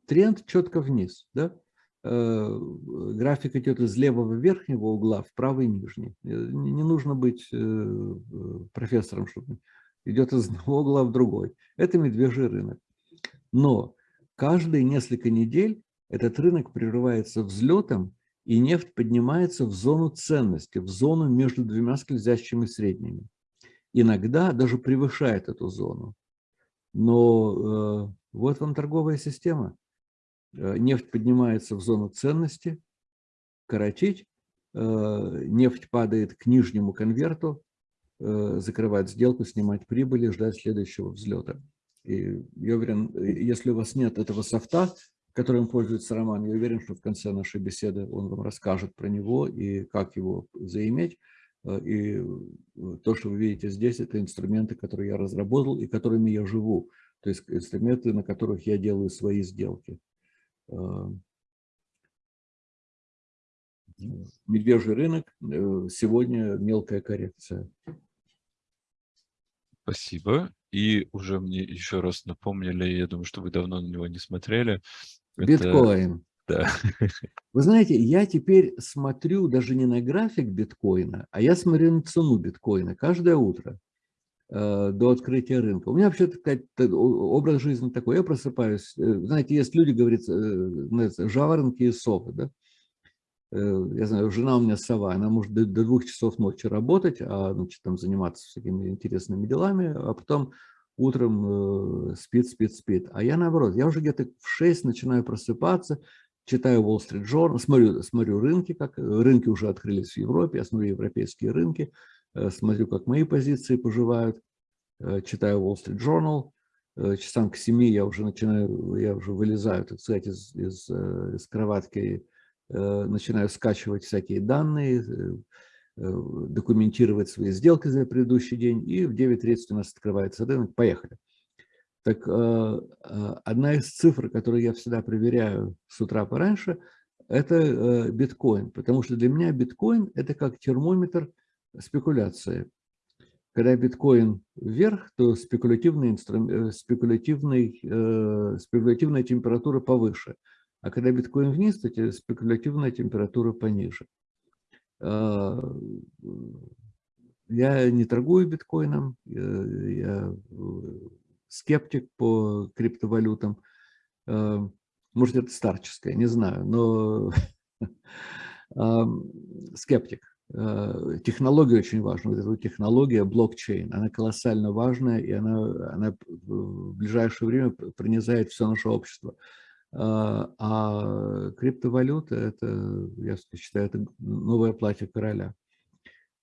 Тренд четко вниз. Да? Э, график идет из левого верхнего угла в правый нижний. Э, не нужно быть профессором, чтобы идет из <laughs> одного угла в другой. Это медвежий рынок. Но каждые несколько недель этот рынок прерывается взлетом и нефть поднимается в зону ценности, в зону между двумя скользящими средними. Иногда даже превышает эту зону. Но э, вот вам торговая система. Э, нефть поднимается в зону ценности, коротить, э, нефть падает к нижнему конверту, э, закрывать сделку, снимать прибыли, ждать следующего взлета. И я уверен, если у вас нет этого софта, которым пользуется Роман. Я уверен, что в конце нашей беседы он вам расскажет про него и как его заиметь. Э, и э, то, что вы видите здесь, это инструменты, которые я разработал и которыми я живу. То есть инструменты, на которых я делаю свои сделки. Э, медвежий рынок, сегодня мелкая коррекция. Спасибо. И уже мне еще раз напомнили, я думаю, что вы давно на него не смотрели, Биткоин. Это, да. <laughs> Вы знаете, я теперь смотрю даже не на график биткоина, а я смотрю на цену биткоина каждое утро э, до открытия рынка. У меня вообще такой образ жизни такой. Я просыпаюсь. Э, знаете, есть люди, говорят, э, жаворонки и совы. Да? Я знаю, жена у меня сова, она может до, до двух часов ночи работать, а значит, там заниматься всякими интересными делами, а потом утром спит, спит, спит. А я наоборот, я уже где-то в 6 начинаю просыпаться, читаю Wall Street Journal, смотрю, смотрю рынки, как рынки уже открылись в Европе, я смотрю европейские рынки, смотрю, как мои позиции поживают, читаю Wall Street Journal, часам к 7 я уже начинаю, я уже вылезаю, так сказать, из, из, из кроватки, начинаю скачивать всякие данные, документировать свои сделки за предыдущий день, и в 9.30 у нас открывается рынок. Поехали. Так одна из цифр, которую я всегда проверяю с утра пораньше, это биткоин, потому что для меня биткоин – это как термометр спекуляции. Когда биткоин вверх, то спекулятивный инструмент, спекулятивный, спекулятивная температура повыше, а когда биткоин вниз, то спекулятивная температура пониже. Я не торгую биткоином, я скептик по криптовалютам. Может, это старческое, не знаю, но <laughs> скептик. Технология очень важна. Вот эта технология блокчейн, она колоссально важная, и она, она в ближайшее время пронизает все наше общество. А, а криптовалюта – это, я считаю, это новое платье короля.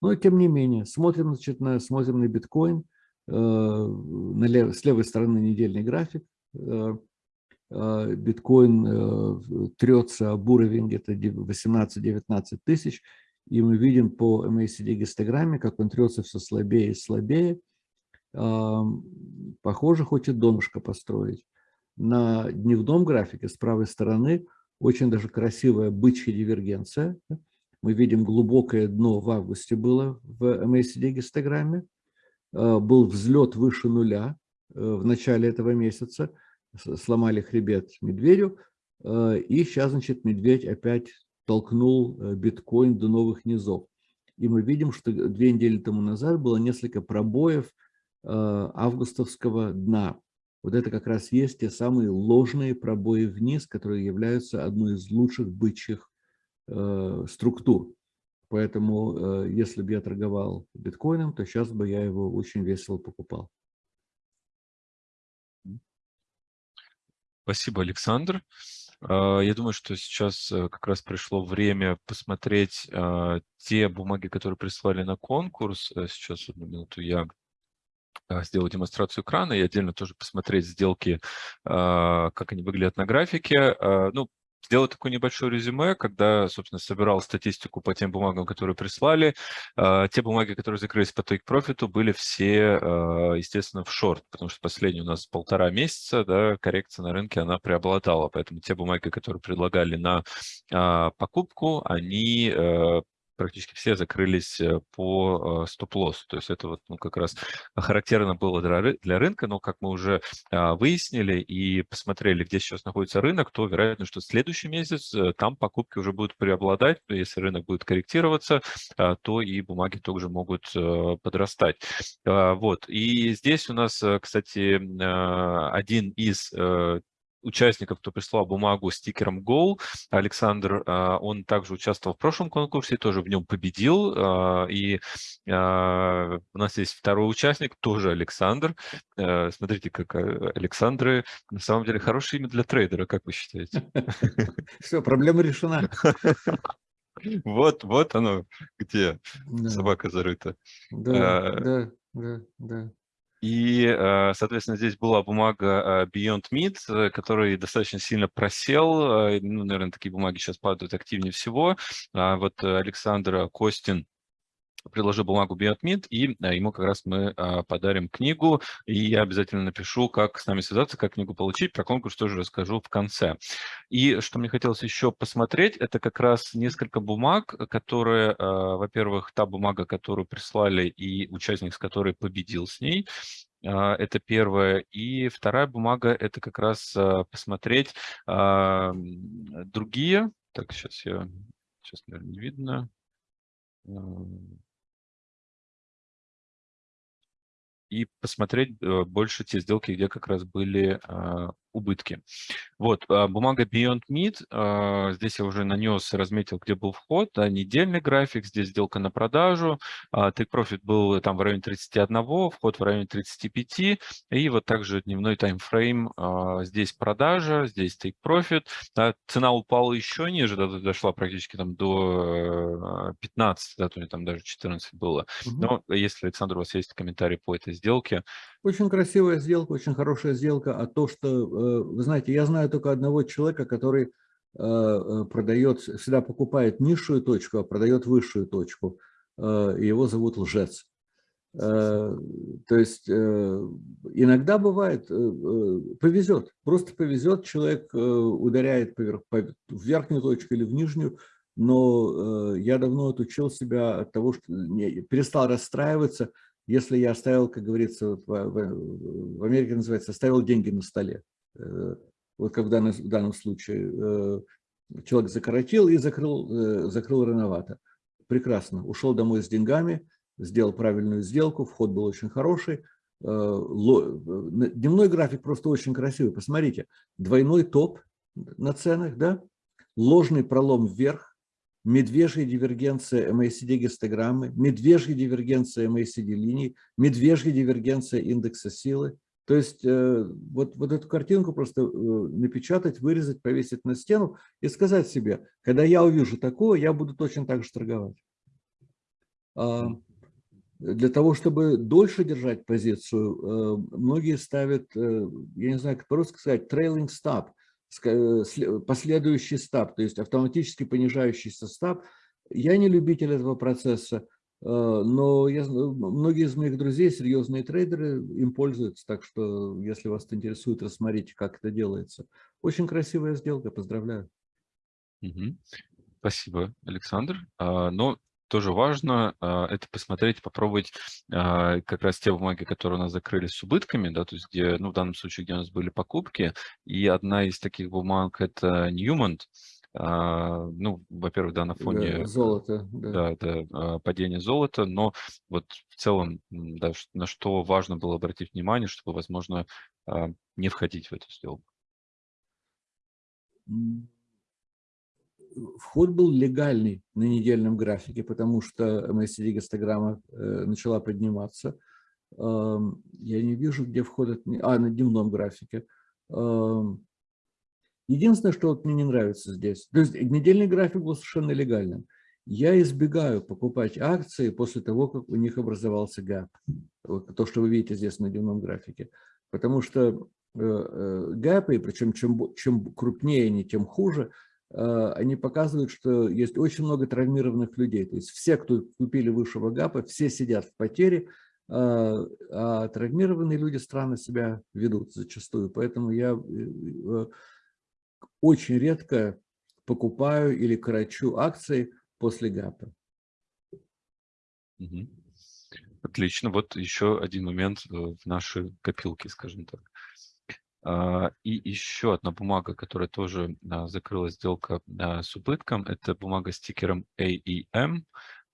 Но тем не менее, смотрим, значит, на, смотрим на биткоин, э, на лев, с левой стороны недельный график. Э, э, биткоин трется об уровень где-то 18-19 тысяч, и мы видим по MACD гистограмме, как он трется все слабее и слабее. Похоже, хочет донышко построить на дневном графике с правой стороны очень даже красивая бычья дивергенция. Мы видим глубокое дно в августе было в MACD гистограмме. Э, был взлет выше нуля э, в начале этого месяца. Сломали хребет медведю. Э, и сейчас, значит, медведь опять толкнул биткоин до новых низов. И мы видим, что две недели тому назад было несколько пробоев августовского дна. Вот это как раз есть те самые ложные пробои вниз, которые являются одной из лучших бычьих э, структур. Поэтому, э, если бы я торговал биткоином, то сейчас бы я его очень весело покупал. Спасибо, Александр. Э, я думаю, что сейчас э, как раз пришло время посмотреть э, те бумаги, которые прислали на конкурс. Сейчас, одну минуту, я сделать демонстрацию экрана и отдельно тоже посмотреть сделки, а, как они выглядят на графике. А, ну, сделать такое небольшое резюме, когда, собственно, собирал статистику по тем бумагам, которые прислали. Те бумаги, которые закрылись по take профиту, были все, естественно, в шорт, потому что последний у нас полтора месяца, да, коррекция на рынке, она преобладала. Поэтому те бумаги, которые предлагали на покупку, они практически все закрылись э, по э, стоп-лоссу. То есть это вот ну, как раз характерно было для рынка, но как мы уже а, выяснили и посмотрели, где сейчас находится рынок, то вероятно, что следующий месяц э, там покупки уже будут преобладать. Если рынок будет корректироваться, а, то и бумаги также могут подрастать. А, вот. И здесь у нас, кстати, один из участников, кто прислал бумагу с стикером Goal. Александр, а, он также участвовал в прошлом конкурсе, тоже в нем победил. А, и а, у нас есть второй участник, тоже Александр. Смотрите, как Александры на самом деле хорошее имя для трейдера, как вы считаете? <laughs> Все, проблема решена. <laughs> Вот, вот оно, где собака зарыта. Да, да, да, да. И, э, соответственно, здесь была бумага э, Beyond Meat, э, который достаточно сильно просел. Ну, наверное, такие бумаги сейчас падают активнее всего. А вот Александр Костин предложу бумагу BioadMint, и а, ему как раз мы а, подарим книгу, и я обязательно напишу, как с нами связаться, как книгу получить, про конкурс тоже расскажу в конце. И что мне хотелось еще посмотреть, это как раз несколько бумаг, которые, а, во-первых, та бумага, которую прислали, и участник, с которой победил с ней, это первое. И вторая бумага – это как раз посмотреть другие. Так, сейчас я... Сейчас, наверное, не видно и посмотреть э, больше те сделки, где как раз были а, убытки. Вот, а, бумага Beyond Meat, а, здесь я уже нанес, разметил, где был вход, да, недельный график, здесь сделка на продажу, take profit был там в районе 31, вход в районе 35, и вот также дневной таймфрейм, здесь продажа, здесь take profit, да, цена упала еще ниже, да, дошла практически там до 15, да, то есть там даже 14 было. Угу. Но если, Александр, у вас есть комментарий по этой сделке? Очень красивая сделка, очень хорошая сделка, а то, что, э, вы знаете, я знаю только одного человека, который э, э, продает, всегда покупает низшую точку, а продает высшую точку. Его зовут лжец. То есть иногда бывает, повезет, просто повезет, человек ударяет в верхнюю точку или в нижнюю, но я давно отучил себя от того, что перестал расстраиваться, если я оставил, как говорится, в Америке называется, оставил деньги на столе. Э, вот как в данном, в данном случае э, человек закоротил и закрыл, э, закрыл рановато. Прекрасно. Ушел домой с деньгами, сделал правильную сделку, вход был очень хороший. Дневной график просто очень красивый. Посмотрите, двойной топ на ценах, да? ложный пролом вверх, медвежья дивергенция MACD-гистограммы, медвежья дивергенция MACD-линий, медвежья дивергенция индекса силы. То есть э, вот, вот эту картинку просто э, напечатать, вырезать, повесить на стену и сказать себе, когда я увижу такое, я буду точно так же торговать. А, для того, чтобы дольше держать позицию, э, многие ставят, я не знаю, как по-русски сказать, trailing stop, последующий стаб, то есть автоматически понижающийся стаб. Я не любитель этого процесса, но я, многие из моих друзей, серьезные трейдеры, им пользуются, так что если вас интересует, рассмотрите, как это делается. Очень красивая сделка, поздравляю. Угу. Спасибо, Александр. А, но тоже важно а, это посмотреть, попробовать а, как раз те бумаги, которые у нас закрылись с убытками, да, то есть где, ну, в данном случае, где у нас были покупки, и одна из таких бумаг – это Newmont, а, ну, во-первых, да, на фоне золота, да. Да, да, падения золота, но вот в целом, да, на что важно было обратить внимание, чтобы, возможно, не входить в эту сделку вход был легальный на недельном графике, потому что MACD-гистограмма э, начала подниматься. Я не вижу, где вход, а, на дневном графике. Единственное, что вот мне не нравится здесь, то есть недельный график был совершенно легальным. Я избегаю покупать акции после того, как у них образовался гэп. То, что вы видите здесь на дневном графике. Потому что э, э, гэпы, причем чем, чем крупнее они, тем хуже, Э, они показывают, что есть очень много травмированных людей. То есть все, кто купили высшего ГАПа, все сидят в потере, а, травмированные люди странно себя ведут зачастую. Поэтому я очень редко покупаю или корочу акции после ГАПа. Отлично. Вот еще один момент э, в нашей копилке, скажем так. А, и еще одна бумага, которая тоже а, закрыла сделка а, с убытком, это бумага с тикером AEM,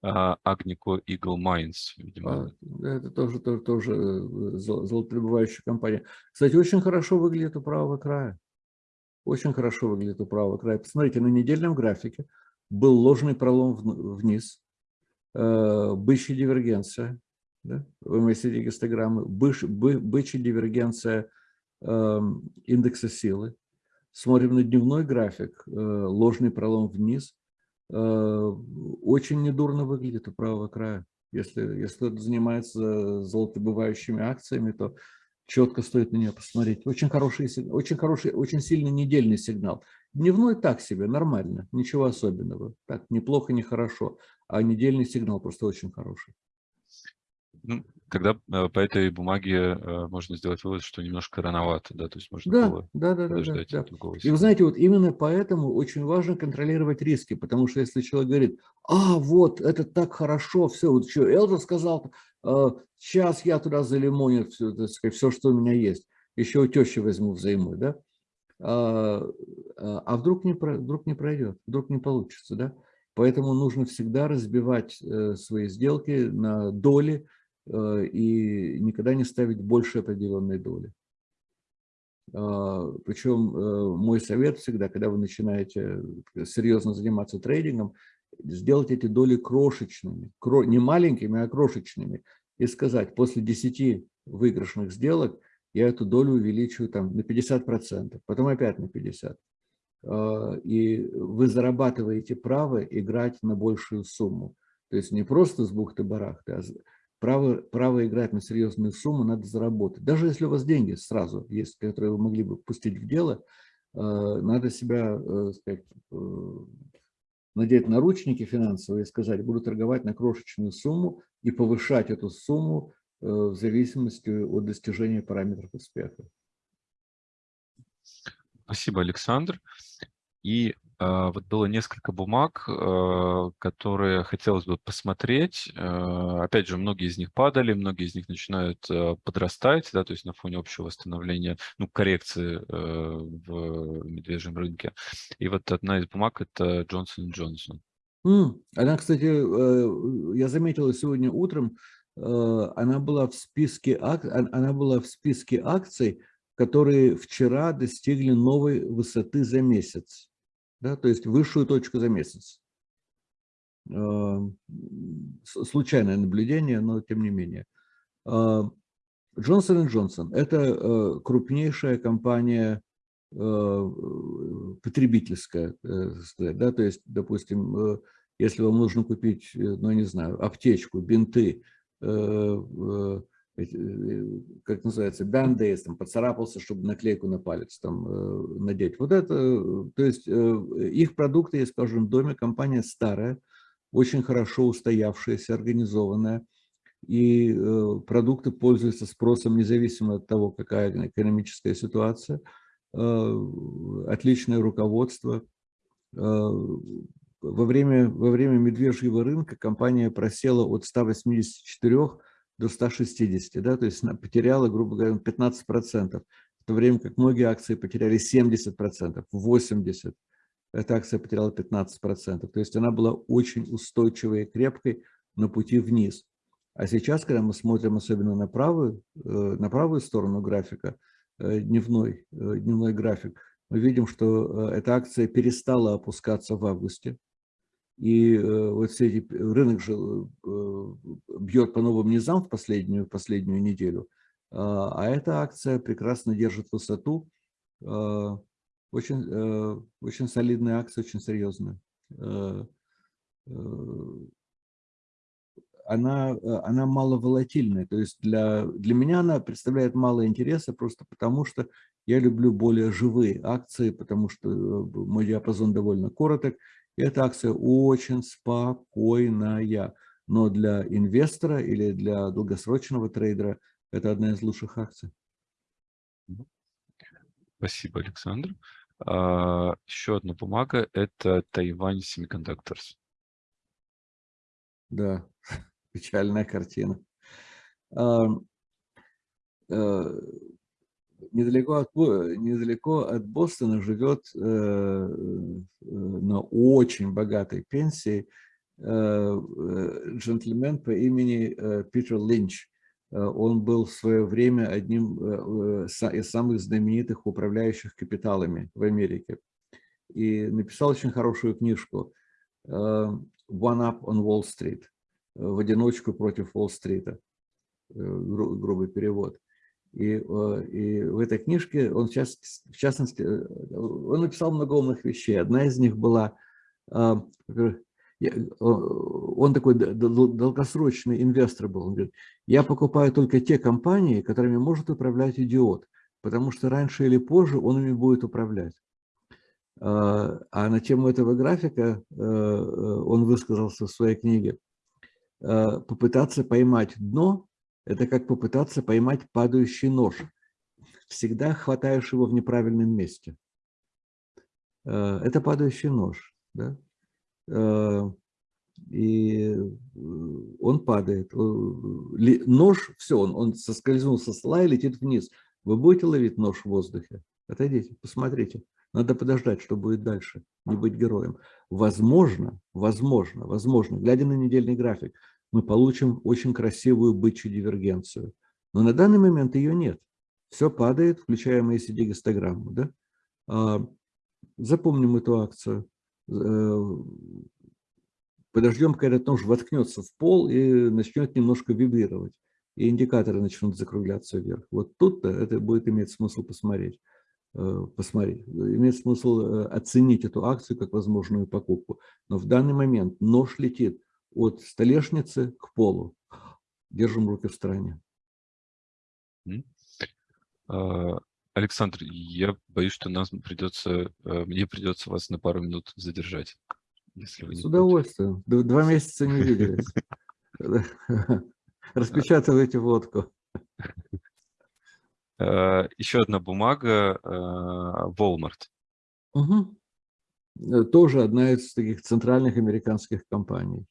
Agnico Eagle Mines, видимо. Это тоже, тоже, тоже э, золотодобывающая компания. Кстати, очень хорошо выглядит у правого края. Очень хорошо выглядит у правого края. Посмотрите, на недельном графике был ложный пролом вниз, э, бычья дивергенция, да, в MACD гистограммы, бычья дивергенция – Эм, индекса силы, смотрим на дневной график, э, ложный пролом вниз, э, очень недурно выглядит у правого края. Если, если кто-то занимается золотобывающими акциями, то четко стоит на нее посмотреть. Очень хороший, очень хороший, очень сильный недельный сигнал. Дневной так себе, нормально, ничего особенного. Так, неплохо, не хорошо. А недельный сигнал просто очень хороший. Ну, тогда э, по этой бумаге э, можно сделать вывод, что немножко рановато, да, то есть можно да, было да, да, подождать да, да, да. И вы знаете, вот именно поэтому очень важно контролировать риски, потому что если человек говорит, а, вот, это так хорошо, все, вот что Элдер сказал, сейчас я туда залимоню все, сказать, все, что у меня есть, еще у тещи возьму взаймы, да, а, а, а вдруг, не, вдруг не пройдет, вдруг не получится, да, поэтому нужно всегда разбивать э, свои сделки на доли, Э, и никогда не ставить больше определенной доли. Причем мой совет всегда, когда вы начинаете серьезно заниматься трейдингом, сделать эти доли крошечными, не маленькими, а крошечными, и сказать, после 10 выигрышных сделок я эту долю увеличиваю там, на 50%, потом опять на 50%. А, и вы зарабатываете право играть на большую сумму. То есть не просто с бухты-барахты, а право, право играть на серьезную сумму надо заработать. Даже если у вас деньги сразу есть, которые вы могли бы пустить в дело, а, надо себя э, сказать, э, надеть наручники финансовые и сказать, буду торговать на крошечную сумму и повышать эту сумму э, в зависимости от достижения параметров успеха. Спасибо, Александр. И вот было несколько бумаг, а, которые хотелось бы посмотреть. А, опять же, многие из них падали, многие из них начинают а, подрастать, да, то есть на фоне общего восстановления, ну, коррекции а, в медвежьем рынке. И вот одна из бумаг – это Johnson. Mm. Она, кстати, э, я заметила сегодня утром, э, она была в списке, она была в списке акций, которые вчера достигли новой высоты за месяц, да, то есть высшую точку за месяц. А, случайное наблюдение, но тем не менее. Джонсон и Джонсон – это э, крупнейшая компания э, потребительская, э, да, то есть, допустим, если вам нужно купить, ну, не знаю, аптечку, бинты, Э, как называется, бандейс, там, поцарапался, чтобы наклейку на палец там э, надеть. Вот это, то есть э, их продукты есть в доме, компания старая, очень хорошо устоявшаяся, организованная, и продукты пользуются спросом независимо от того, какая экономическая ситуация, отличное руководство. Во время, во время медвежьего рынка компания просела от 184 до 160, да, то есть потеряла, грубо говоря, 15%, в то время как многие акции потеряли 70%, 80%. Эта акция потеряла 15%. То есть она была очень устойчивой и крепкой на пути вниз. А сейчас, когда мы смотрим особенно на правую, э, на правую сторону графика, э, дневной, э, дневной график, мы видим, что эта акция перестала опускаться в августе. И э, вот все эти, рынок же э, бьет по новым низам в последнюю, последнюю неделю, а, а эта акция прекрасно держит высоту. А, очень, э, очень солидная акция, очень серьезная. Она, она мало волатильная, то есть для, для меня она представляет мало интереса просто потому, что я люблю более живые акции, потому что мой диапазон довольно короток, эта акция очень спокойная, но для инвестора или для долгосрочного трейдера это одна из лучших акций. Спасибо, Александр. А, еще одна бумага – это Тайвань Semiconductors. Да, <laughs> печальная картина. А, а, недалеко от, недалеко от Бостона живет э, э, на очень богатой пенсии э, джентльмен по имени Питер Линч. Он был в свое время одним из самых знаменитых управляющих капиталами в Америке. И написал очень хорошую книжку «One Up on Wall Street» в одиночку против Уолл-стрита, грубый перевод. И, э, и в этой книжке он, сейчас, в частности, э, он написал много умных вещей. Одна из них была, а, он такой долгосрочный инвестор был. Он говорит, я покупаю только те компании, которыми может управлять идиот, потому что раньше или позже он ими будет управлять. А, на тему этого графика э, он высказался в своей книге. Попытаться поймать дно это как попытаться поймать падающий нож. Всегда хватаешь его в неправильном месте. Э, это падающий нож. Да? Э, и э, он падает. Нож, все, он, он соскользнул со стола и летит вниз. Вы будете ловить нож в воздухе? Отойдите, посмотрите. Надо подождать, что будет дальше, не быть героем. Возможно, возможно, возможно, глядя на недельный график, мы получим очень красивую бычью дивергенцию. Но на данный момент ее нет. все падает, включая ACD-гистограмму. Да? А, запомним эту акцию. Э, подождем, когда нож воткнется в пол и начнет немножко вибрировать. И индикаторы начнут закругляться вверх. Вот тут-то это будет иметь смысл посмотреть. Э, посмотреть. Имеет смысл э, оценить эту акцию как возможную покупку. Но в данный момент нож летит от столешницы к полу. Держим руки в стороне. А, Александр, я боюсь, что нас придется, э, мне придется вас на пару минут задержать. Если вы С удовольствием. Два <laughs> месяца не виделись. <laughs> Распечатывайте водку. Э, Еще одна бумага э, Walmart. Угу. Тоже одна из таких центральных американских компаний.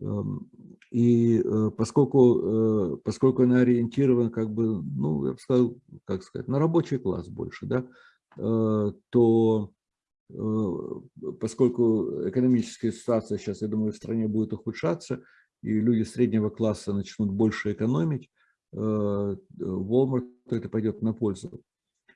Эм, и поскольку, поскольку она ориентирована, как бы, ну, я бы сказал, как сказать, на рабочий класс больше, да, то поскольку экономическая ситуация сейчас, я думаю, в стране будет ухудшаться, и люди среднего класса начнут больше экономить, Э, Walmart это пойдет на пользу.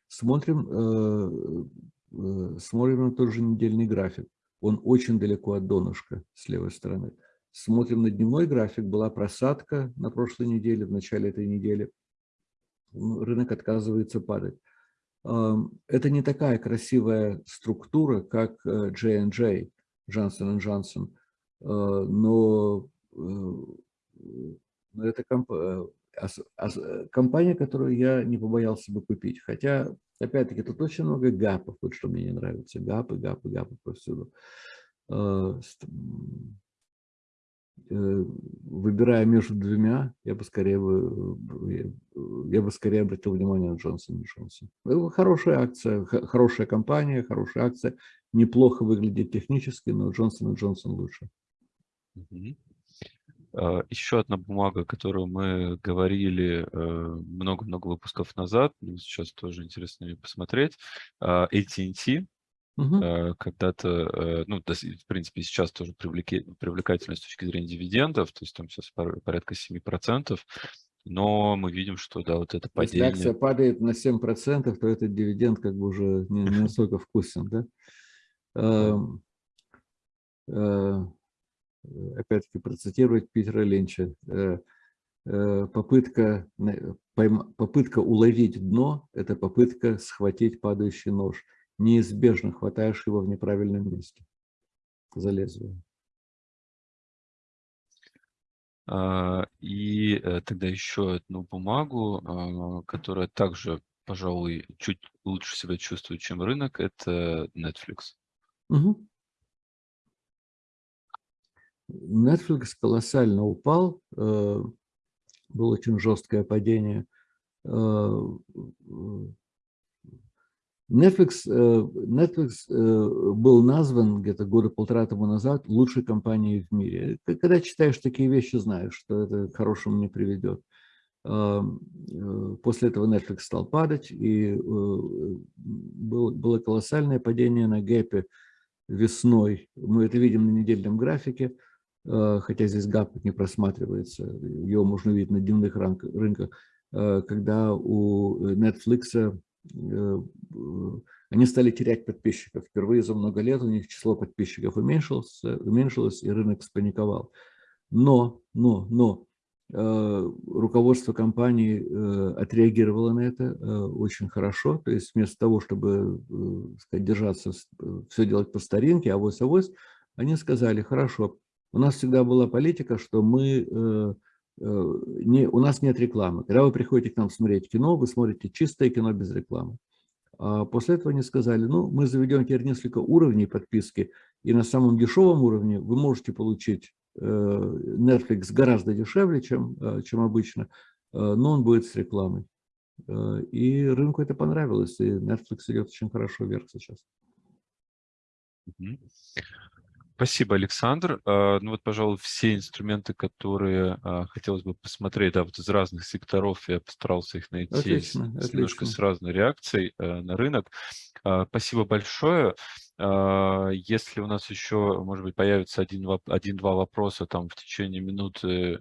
Смотрим, э, э, смотрим на тот же недельный график. Он очень далеко от донышка с левой стороны. Смотрим на дневной график. Была просадка на прошлой неделе, в начале этой недели. Ну, рынок отказывается падать. Это не такая красивая структура, как J&J, Johnson Johnson, но это Э, компания, которую я не побоялся бы купить. Хотя, опять-таки, тут очень много гапов, вот что мне не нравится. Гапы, гапы, гапы повсюду. Э, э, выбирая между двумя, я бы скорее, я бы скорее обратил внимание на Джонсон Джонсон. Хорошая акция, хорошая компания, хорошая акция. Неплохо выглядит технически, но Джонсон Джонсон лучше. А, Еще одна бумага, которую мы говорили э, много-много выпусков назад, сейчас тоже интересно ее посмотреть, а, AT&T, угу. когда-то, э, ну, в принципе, сейчас тоже привлекательно с точки зрения дивидендов, то есть там сейчас порядка 7%, но мы видим, что, да, вот это падение... Если акция падает на 7%, то этот дивиденд как бы уже не, не <laughs> настолько вкусен, да? Э, опять-таки процитировать Питера Ленча, э, э, попытка, попытка уловить дно – это попытка схватить падающий нож. Неизбежно хватаешь его в неправильном месте за лезвие. А, и тогда еще одну бумагу, а, которая также, пожалуй, чуть лучше себя чувствует, чем рынок, это Netflix. Угу. Netflix колоссально упал, э, было очень жесткое падение. Э, Netflix, э, Netflix был назван где-то года полтора тому назад лучшей компанией в мире. Когда читаешь такие вещи, знаешь, что это к хорошему не приведет. После этого Netflix стал падать, и было колоссальное падение на гэпе весной. Мы это видим на недельном графике. Э, хотя здесь гап не просматривается, его можно видеть на дневных рынках, э, когда у Netflix э, они стали терять подписчиков. Впервые за много лет у них число подписчиков уменьшилось, уменьшилось и рынок спаниковал. Но, но, но руководство компании отреагировало на это очень хорошо. То есть вместо того, чтобы сказать, держаться, все делать по старинке, авось-авось, они сказали, хорошо, у нас всегда была политика, что мы, э, э, не, у нас нет рекламы. Когда вы приходите к нам смотреть кино, вы смотрите чистое кино без рекламы. А после этого они сказали, ну, мы заведем теперь несколько уровней подписки, и на самом дешевом уровне вы можете получить э, Netflix гораздо дешевле, чем, чем обычно, но он будет с рекламой. И рынку это понравилось, и Netflix идет очень хорошо вверх сейчас. Спасибо, Александр. А, ну вот, пожалуй, все инструменты, которые а, хотелось бы посмотреть, да, вот из разных секторов, я постарался их найти отлично, с, отлично. немножко с разной реакцией э, на рынок. А, спасибо большое. Если у нас еще, может быть, появится один-два один, вопроса там в течение минуты,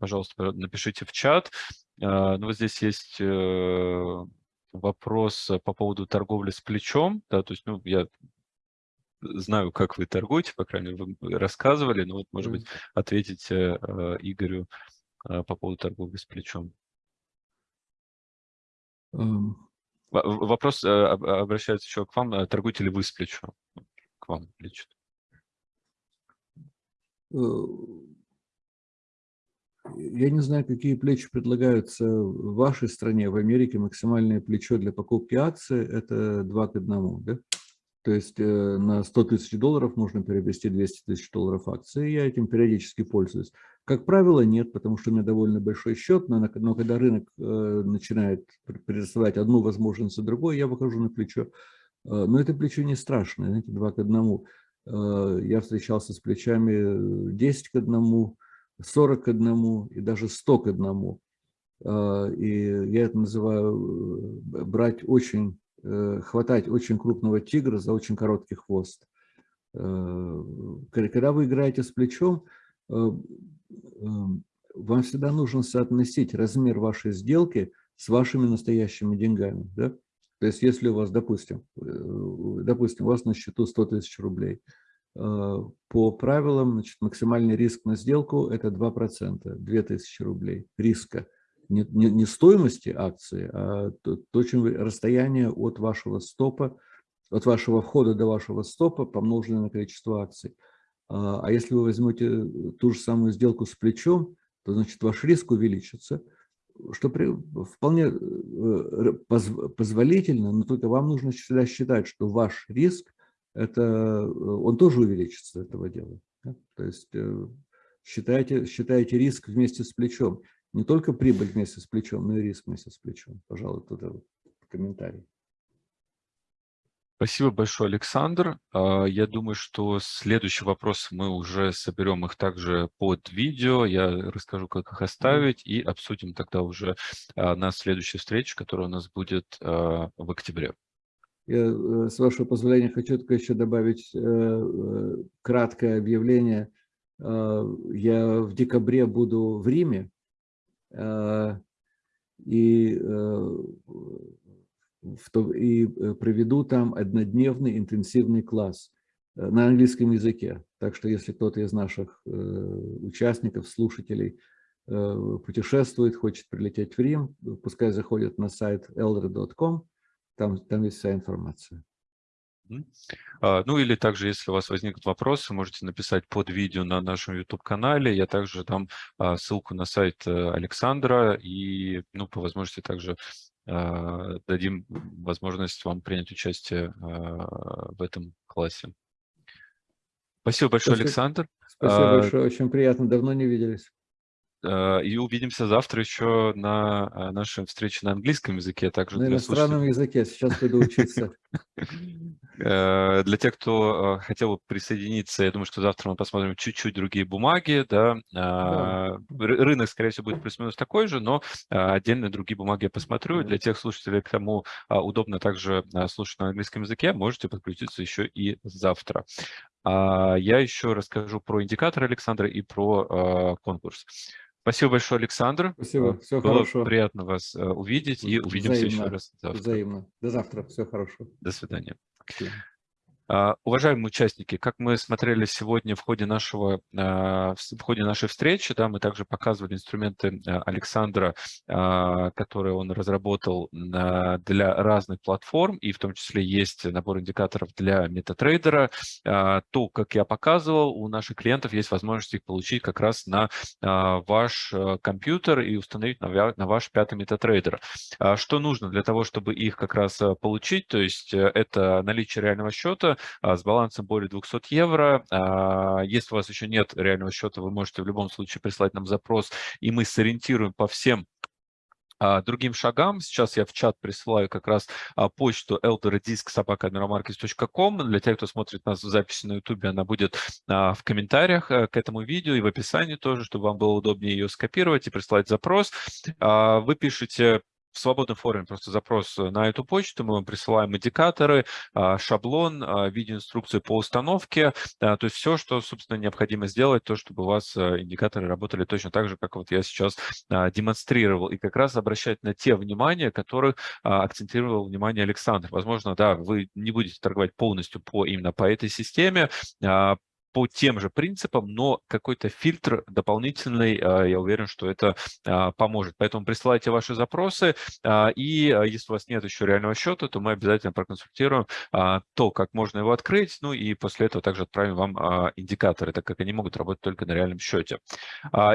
пожалуйста, напишите в чат. Ну, вот здесь есть э, вопрос по поводу торговли с плечом. Да, то есть, ну, я знаю, как вы торгуете, по крайней мере, вы рассказывали, но вот, может быть, ответите Игорю по поводу торговли с плечом. Um, Вопрос э, обращается еще к вам. Э, торгуете ли вы с плечом? К вам лечит. Э, я не знаю, какие плечи предлагаются в вашей стране. В Америке максимальное плечо для покупки акций – это 2 к 1. Да? То есть на 100 тысяч долларов можно приобрести 200 тысяч долларов акций. Я этим периодически пользуюсь. Как правило, нет, потому что у меня довольно большой счет, но, но когда рынок э, начинает предоставлять одну возможность за другой, я выхожу на плечо. Э, но это плечо не страшное, знаете, два к одному. Э, я встречался с плечами 10 к одному, 40 к одному и даже 100 к одному. Э, и я это называю э, брать очень, э, хватать очень крупного тигра за очень короткий хвост. Э, когда вы играете с плечом, э, Эм, вам всегда нужно соотносить размер вашей сделки с вашими настоящими деньгами. Да? То есть если у вас, допустим, э, допустим, у вас на счету 100 тысяч рублей, э, по правилам значит, максимальный риск на сделку – это 2%, 2000 рублей риска. Не, не, не стоимости акции, а то, то, расстояние от вашего стопа, от вашего входа до вашего стопа помноженное на количество акций. А, а если вы возьмете э, ту же самую сделку с плечом, то значит ваш риск увеличится, что при, вполне э, позволительно, но только вам нужно всегда считать, что ваш риск, это, э, он тоже увеличится этого дела. Да? То есть считайте, считайте риск вместе с плечом. Не только прибыль вместе с плечом, но и риск вместе с плечом. Пожалуй, вот комментарий. Спасибо большое, Александр. А, я думаю, что следующий вопрос мы уже соберем их также под видео. Я расскажу, как их оставить, и обсудим тогда уже а, на следующей встрече, которая у нас будет а, в октябре. Я, э, с вашего позволения, хочу только еще добавить э, э, краткое объявление. Я в декабре буду в Риме, и и э, проведу там однодневный интенсивный класс э, на английском языке. Так что если кто-то из наших э, участников, слушателей путешествует, хочет прилететь в Рим, пускай заходит на сайт elder.com, там, там есть вся информация. А, ну или также, если у вас возникнут вопросы, можете написать под видео на нашем YouTube-канале. Я также дам а, ссылку на сайт Александра и, ну, по возможности также а, дадим возможность вам принять участие в этом классе. Спасибо большое, Спасибо. Александр. Спасибо а, большое, очень приятно, давно не виделись. И увидимся завтра еще на нашей встрече на английском языке. Также на иностранном языке, сейчас пойду учиться. <laughs> Э, для тех, кто э, хотел бы присоединиться, я думаю, что завтра мы посмотрим чуть-чуть другие бумаги. Да? да. Рынок, скорее всего, будет плюс-минус такой же, но отдельные другие бумаги я посмотрю. Для тех слушателей, кому удобно также слушать на английском языке, можете подключиться еще и завтра. Я еще расскажу про индикатор Александра и про конкурс. Спасибо большое, Александр. Спасибо, все Было хорошо. приятно вас увидеть и увидимся Взаимно. еще раз завтра. Взаимно. До завтра, все хорошо. До свидания. Спасибо. А, уважаемые участники, как мы смотрели сегодня в ходе, нашего, а, в ходе нашей встречи, да, мы также показывали инструменты а, Александра, которые он разработал для разных платформ, и в том числе есть набор индикаторов для MetaTrader. То, как я показывал, у наших клиентов есть возможность их получить как раз на ваш компьютер и установить на ваш пятый MetaTrader. Что нужно для того, чтобы их как раз получить? То есть э, это наличие реального счета, с балансом более 200 евро. А, если у вас еще нет реального счета, вы можете в любом случае прислать нам запрос, и мы сориентируем по всем а, другим шагам. Сейчас я в чат присылаю как раз почту eldoradisk.sobaka.com. Для тех, кто смотрит нас в записи на YouTube, она будет в комментариях э, к этому видео и в описании тоже, чтобы вам было удобнее ее скопировать и прислать запрос. Вы пишете в свободном форуме просто запрос на эту почту, мы вам присылаем индикаторы, шаблон, видеоинструкцию по установке, то есть все, что, собственно, необходимо сделать, то, чтобы у вас индикаторы работали точно так же, как вот я сейчас демонстрировал, и как раз обращать на те внимания, которых акцентировал внимание Александр. Возможно, да, вы не будете торговать полностью по именно по этой системе, по тем же принципам, но какой-то фильтр дополнительный, а, я уверен, что это а, поможет. Поэтому присылайте ваши запросы, а, и если у вас нет еще реального счета, то мы обязательно проконсультируем то, как можно его открыть, ну и после этого также отправим вам индикаторы, так как они могут работать только на реальном счете.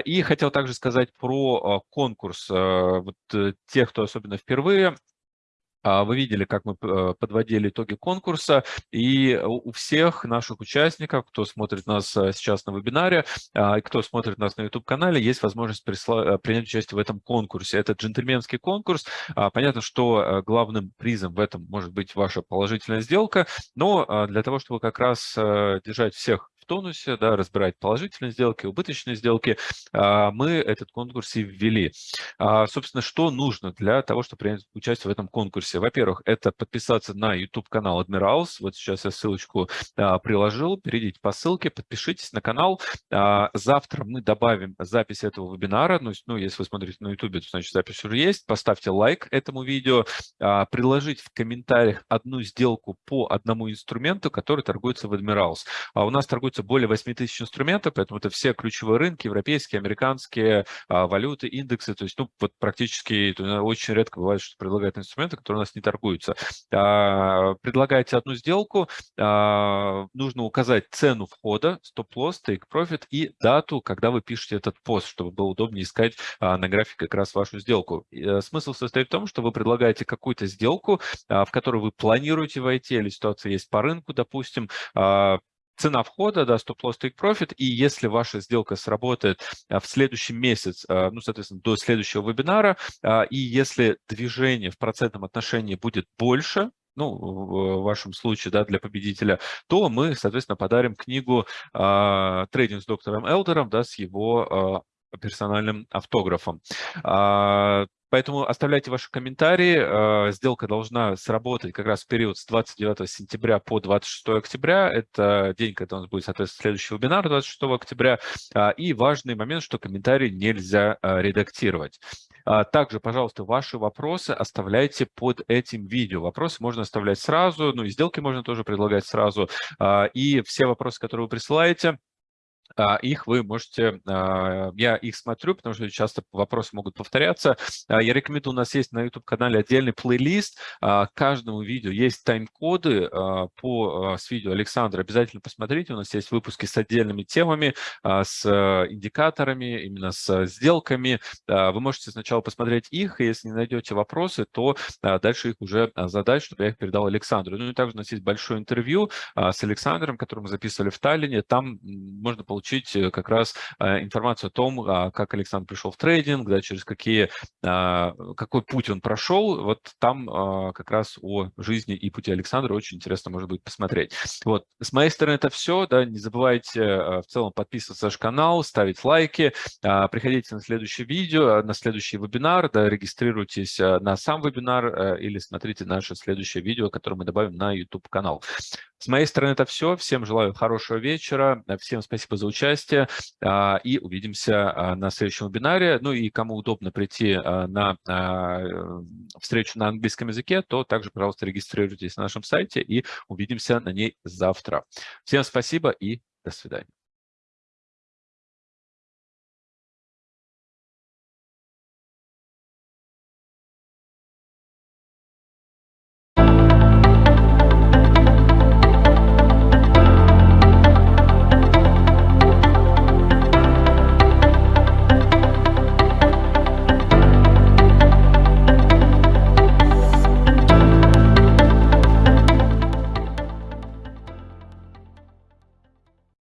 И хотел также сказать про конкурс. Вот э, тех, кто особенно впервые, вы видели, как мы э, подводили итоги конкурса, и у всех наших участников, кто смотрит нас э, сейчас на вебинаре, а, и кто смотрит нас на YouTube-канале, есть возможность э, принять участие в этом конкурсе. Это джентльменский конкурс. А, понятно, что главным призом в этом может быть ваша положительная сделка, но для того, чтобы как раз держать всех тонусе, да, разбирать положительные сделки, убыточные сделки, а, мы этот конкурс и ввели. А, собственно, что нужно для того, чтобы принять участие в этом конкурсе? Во-первых, это подписаться на YouTube-канал Admirals. Вот сейчас я ссылочку а, приложил. Перейдите по ссылке, подпишитесь на канал. Завтра мы добавим запись этого вебинара. Ну, ну если вы смотрите на YouTube, то значит запись уже есть. Поставьте лайк этому видео. Приложить в комментариях одну сделку по одному инструменту, который торгуется в Admirals. У нас торгуется торгуется более 8 тысяч инструментов, поэтому это все ключевые рынки, европейские, американские, а, валюты, индексы, то есть ну, вот практически очень редко бывает, что предлагают инструменты, которые у нас не торгуются. А, предлагаете одну сделку, а, нужно указать цену входа, стоп-лосс, take-profit и дату, когда вы пишете этот пост, чтобы было удобнее искать на графике как раз вашу сделку. Э, смысл состоит в том, что вы предлагаете какую-то сделку, в которую вы планируете войти, или ситуация есть по рынку, допустим, цена входа, да, стоп-лосс, take-profit, и если ваша сделка сработает а, в следующий месяц, а, ну, соответственно, до следующего вебинара, а, и если движение в процентном отношении будет больше, ну, в вашем случае, да, для победителя, то мы, соответственно, подарим книгу «Трейдинг с доктором Элдером», да, с его персональным автографом. Поэтому оставляйте ваши комментарии. Э, сделка должна сработать как раз в период с 29 сентября по 26 октября. Это день, когда у нас будет, соответственно, следующий вебинар 26 октября. А, и важный момент, что комментарии нельзя э, редактировать. Также, пожалуйста, ваши вопросы оставляйте под этим видео. Вопросы можно оставлять сразу, ну и сделки можно тоже предлагать сразу. И все вопросы, которые вы присылаете, их вы можете, а, я их смотрю, потому что часто вопросы могут повторяться. А, я рекомендую, у нас есть на YouTube-канале отдельный плейлист, каждому видео есть тайм-коды по, с видео Александра, обязательно посмотрите, у нас есть выпуски с отдельными темами, с индикаторами, именно с сделками. Вы можете сначала посмотреть их, и если не найдете вопросы, то дальше их уже задать, чтобы я их передал Александру. Ну и также у нас есть большое интервью с Александром, которое мы записывали в Таллине, там можно получить получить э, как раз э, информацию о том, а, как Александр пришел в трейдинг, да, через какие, а, какой путь он прошел. Вот там а, как раз о жизни и пути Александра очень интересно может быть посмотреть. Вот, с моей стороны это все. Да, не забывайте в целом подписываться на наш канал, ставить лайки, приходите на следующее видео, на следующий вебинар, да, регистрируйтесь на сам вебинар или смотрите наше следующее видео, которое мы добавим на YouTube-канал. С моей стороны это все. Всем желаю хорошего вечера. Всем спасибо за участие. А, и увидимся а, на следующем вебинаре. Ну и кому удобно прийти а, на встречу на английском языке, то также, пожалуйста, регистрируйтесь на нашем сайте и увидимся на ней завтра. Всем спасибо и до свидания.